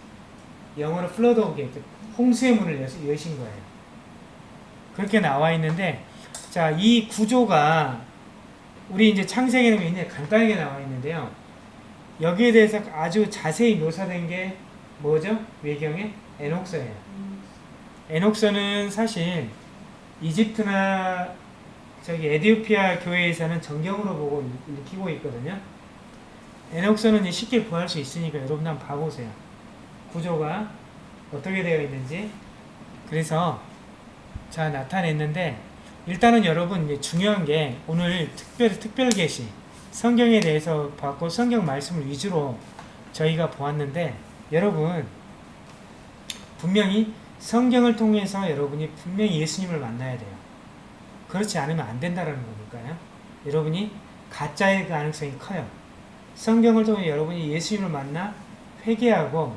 영어로 flood of gate 홍수의 문을 여신 거예요. 그렇게 나와 있는데 자 이 구조가 우리 이제 창세기는 굉장히 간단하게 나와 있는데요. 여기에 대해서 아주 자세히 묘사된 게 뭐죠? 외경에 에녹서예요. 에녹서는 사실 이집트나 저기 에디오피아 교회에서는 정경으로 보고 읽히고 있거든요. 에녹서는 쉽게 구할 수 있으니까 여러분 한번 봐보세요. 구조가 어떻게 되어 있는지. 그래서 자 나타냈는데 일단은 여러분 중요한 게 오늘 특별 특별 계시 성경에 대해서 봤고 성경 말씀을 위주로 저희가 보았는데 여러분 분명히 성경을 통해서 여러분이 분명히 예수님을 만나야 돼요. 그렇지 않으면 안 된다라는 거니까요. 여러분이 가짜일 가능성이 커요. 성경을 통해 여러분이 예수님을 만나 회개하고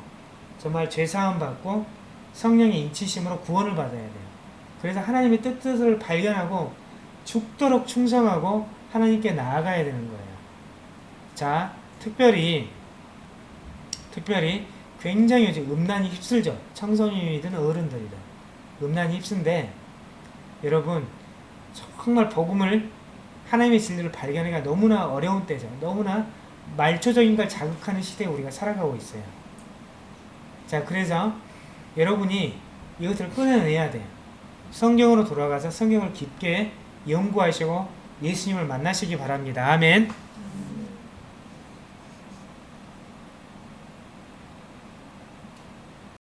정말 죄사함 받고 성령의 인치심으로 구원을 받아야 돼요. 그래서 하나님의 뜻을 발견하고 죽도록 충성하고 하나님께 나아가야 되는 거예요. 자, 특별히 특별히 굉장히 요즘 음란이 휩쓸죠. 청소년이든 어른들이든 음란이 휩쓴데 여러분 정말 복음을 하나님의 진리를 발견하기가 너무나 어려운 때죠. 너무나 말초적인 걸 자극하는 시대에 우리가 살아가고 있어요. 자, 그래서 여러분이 이것을 끊어내야 돼요. 성경으로 돌아가서 성경을 깊게 연구하시고 예수님을 만나시기 바랍니다. 아멘.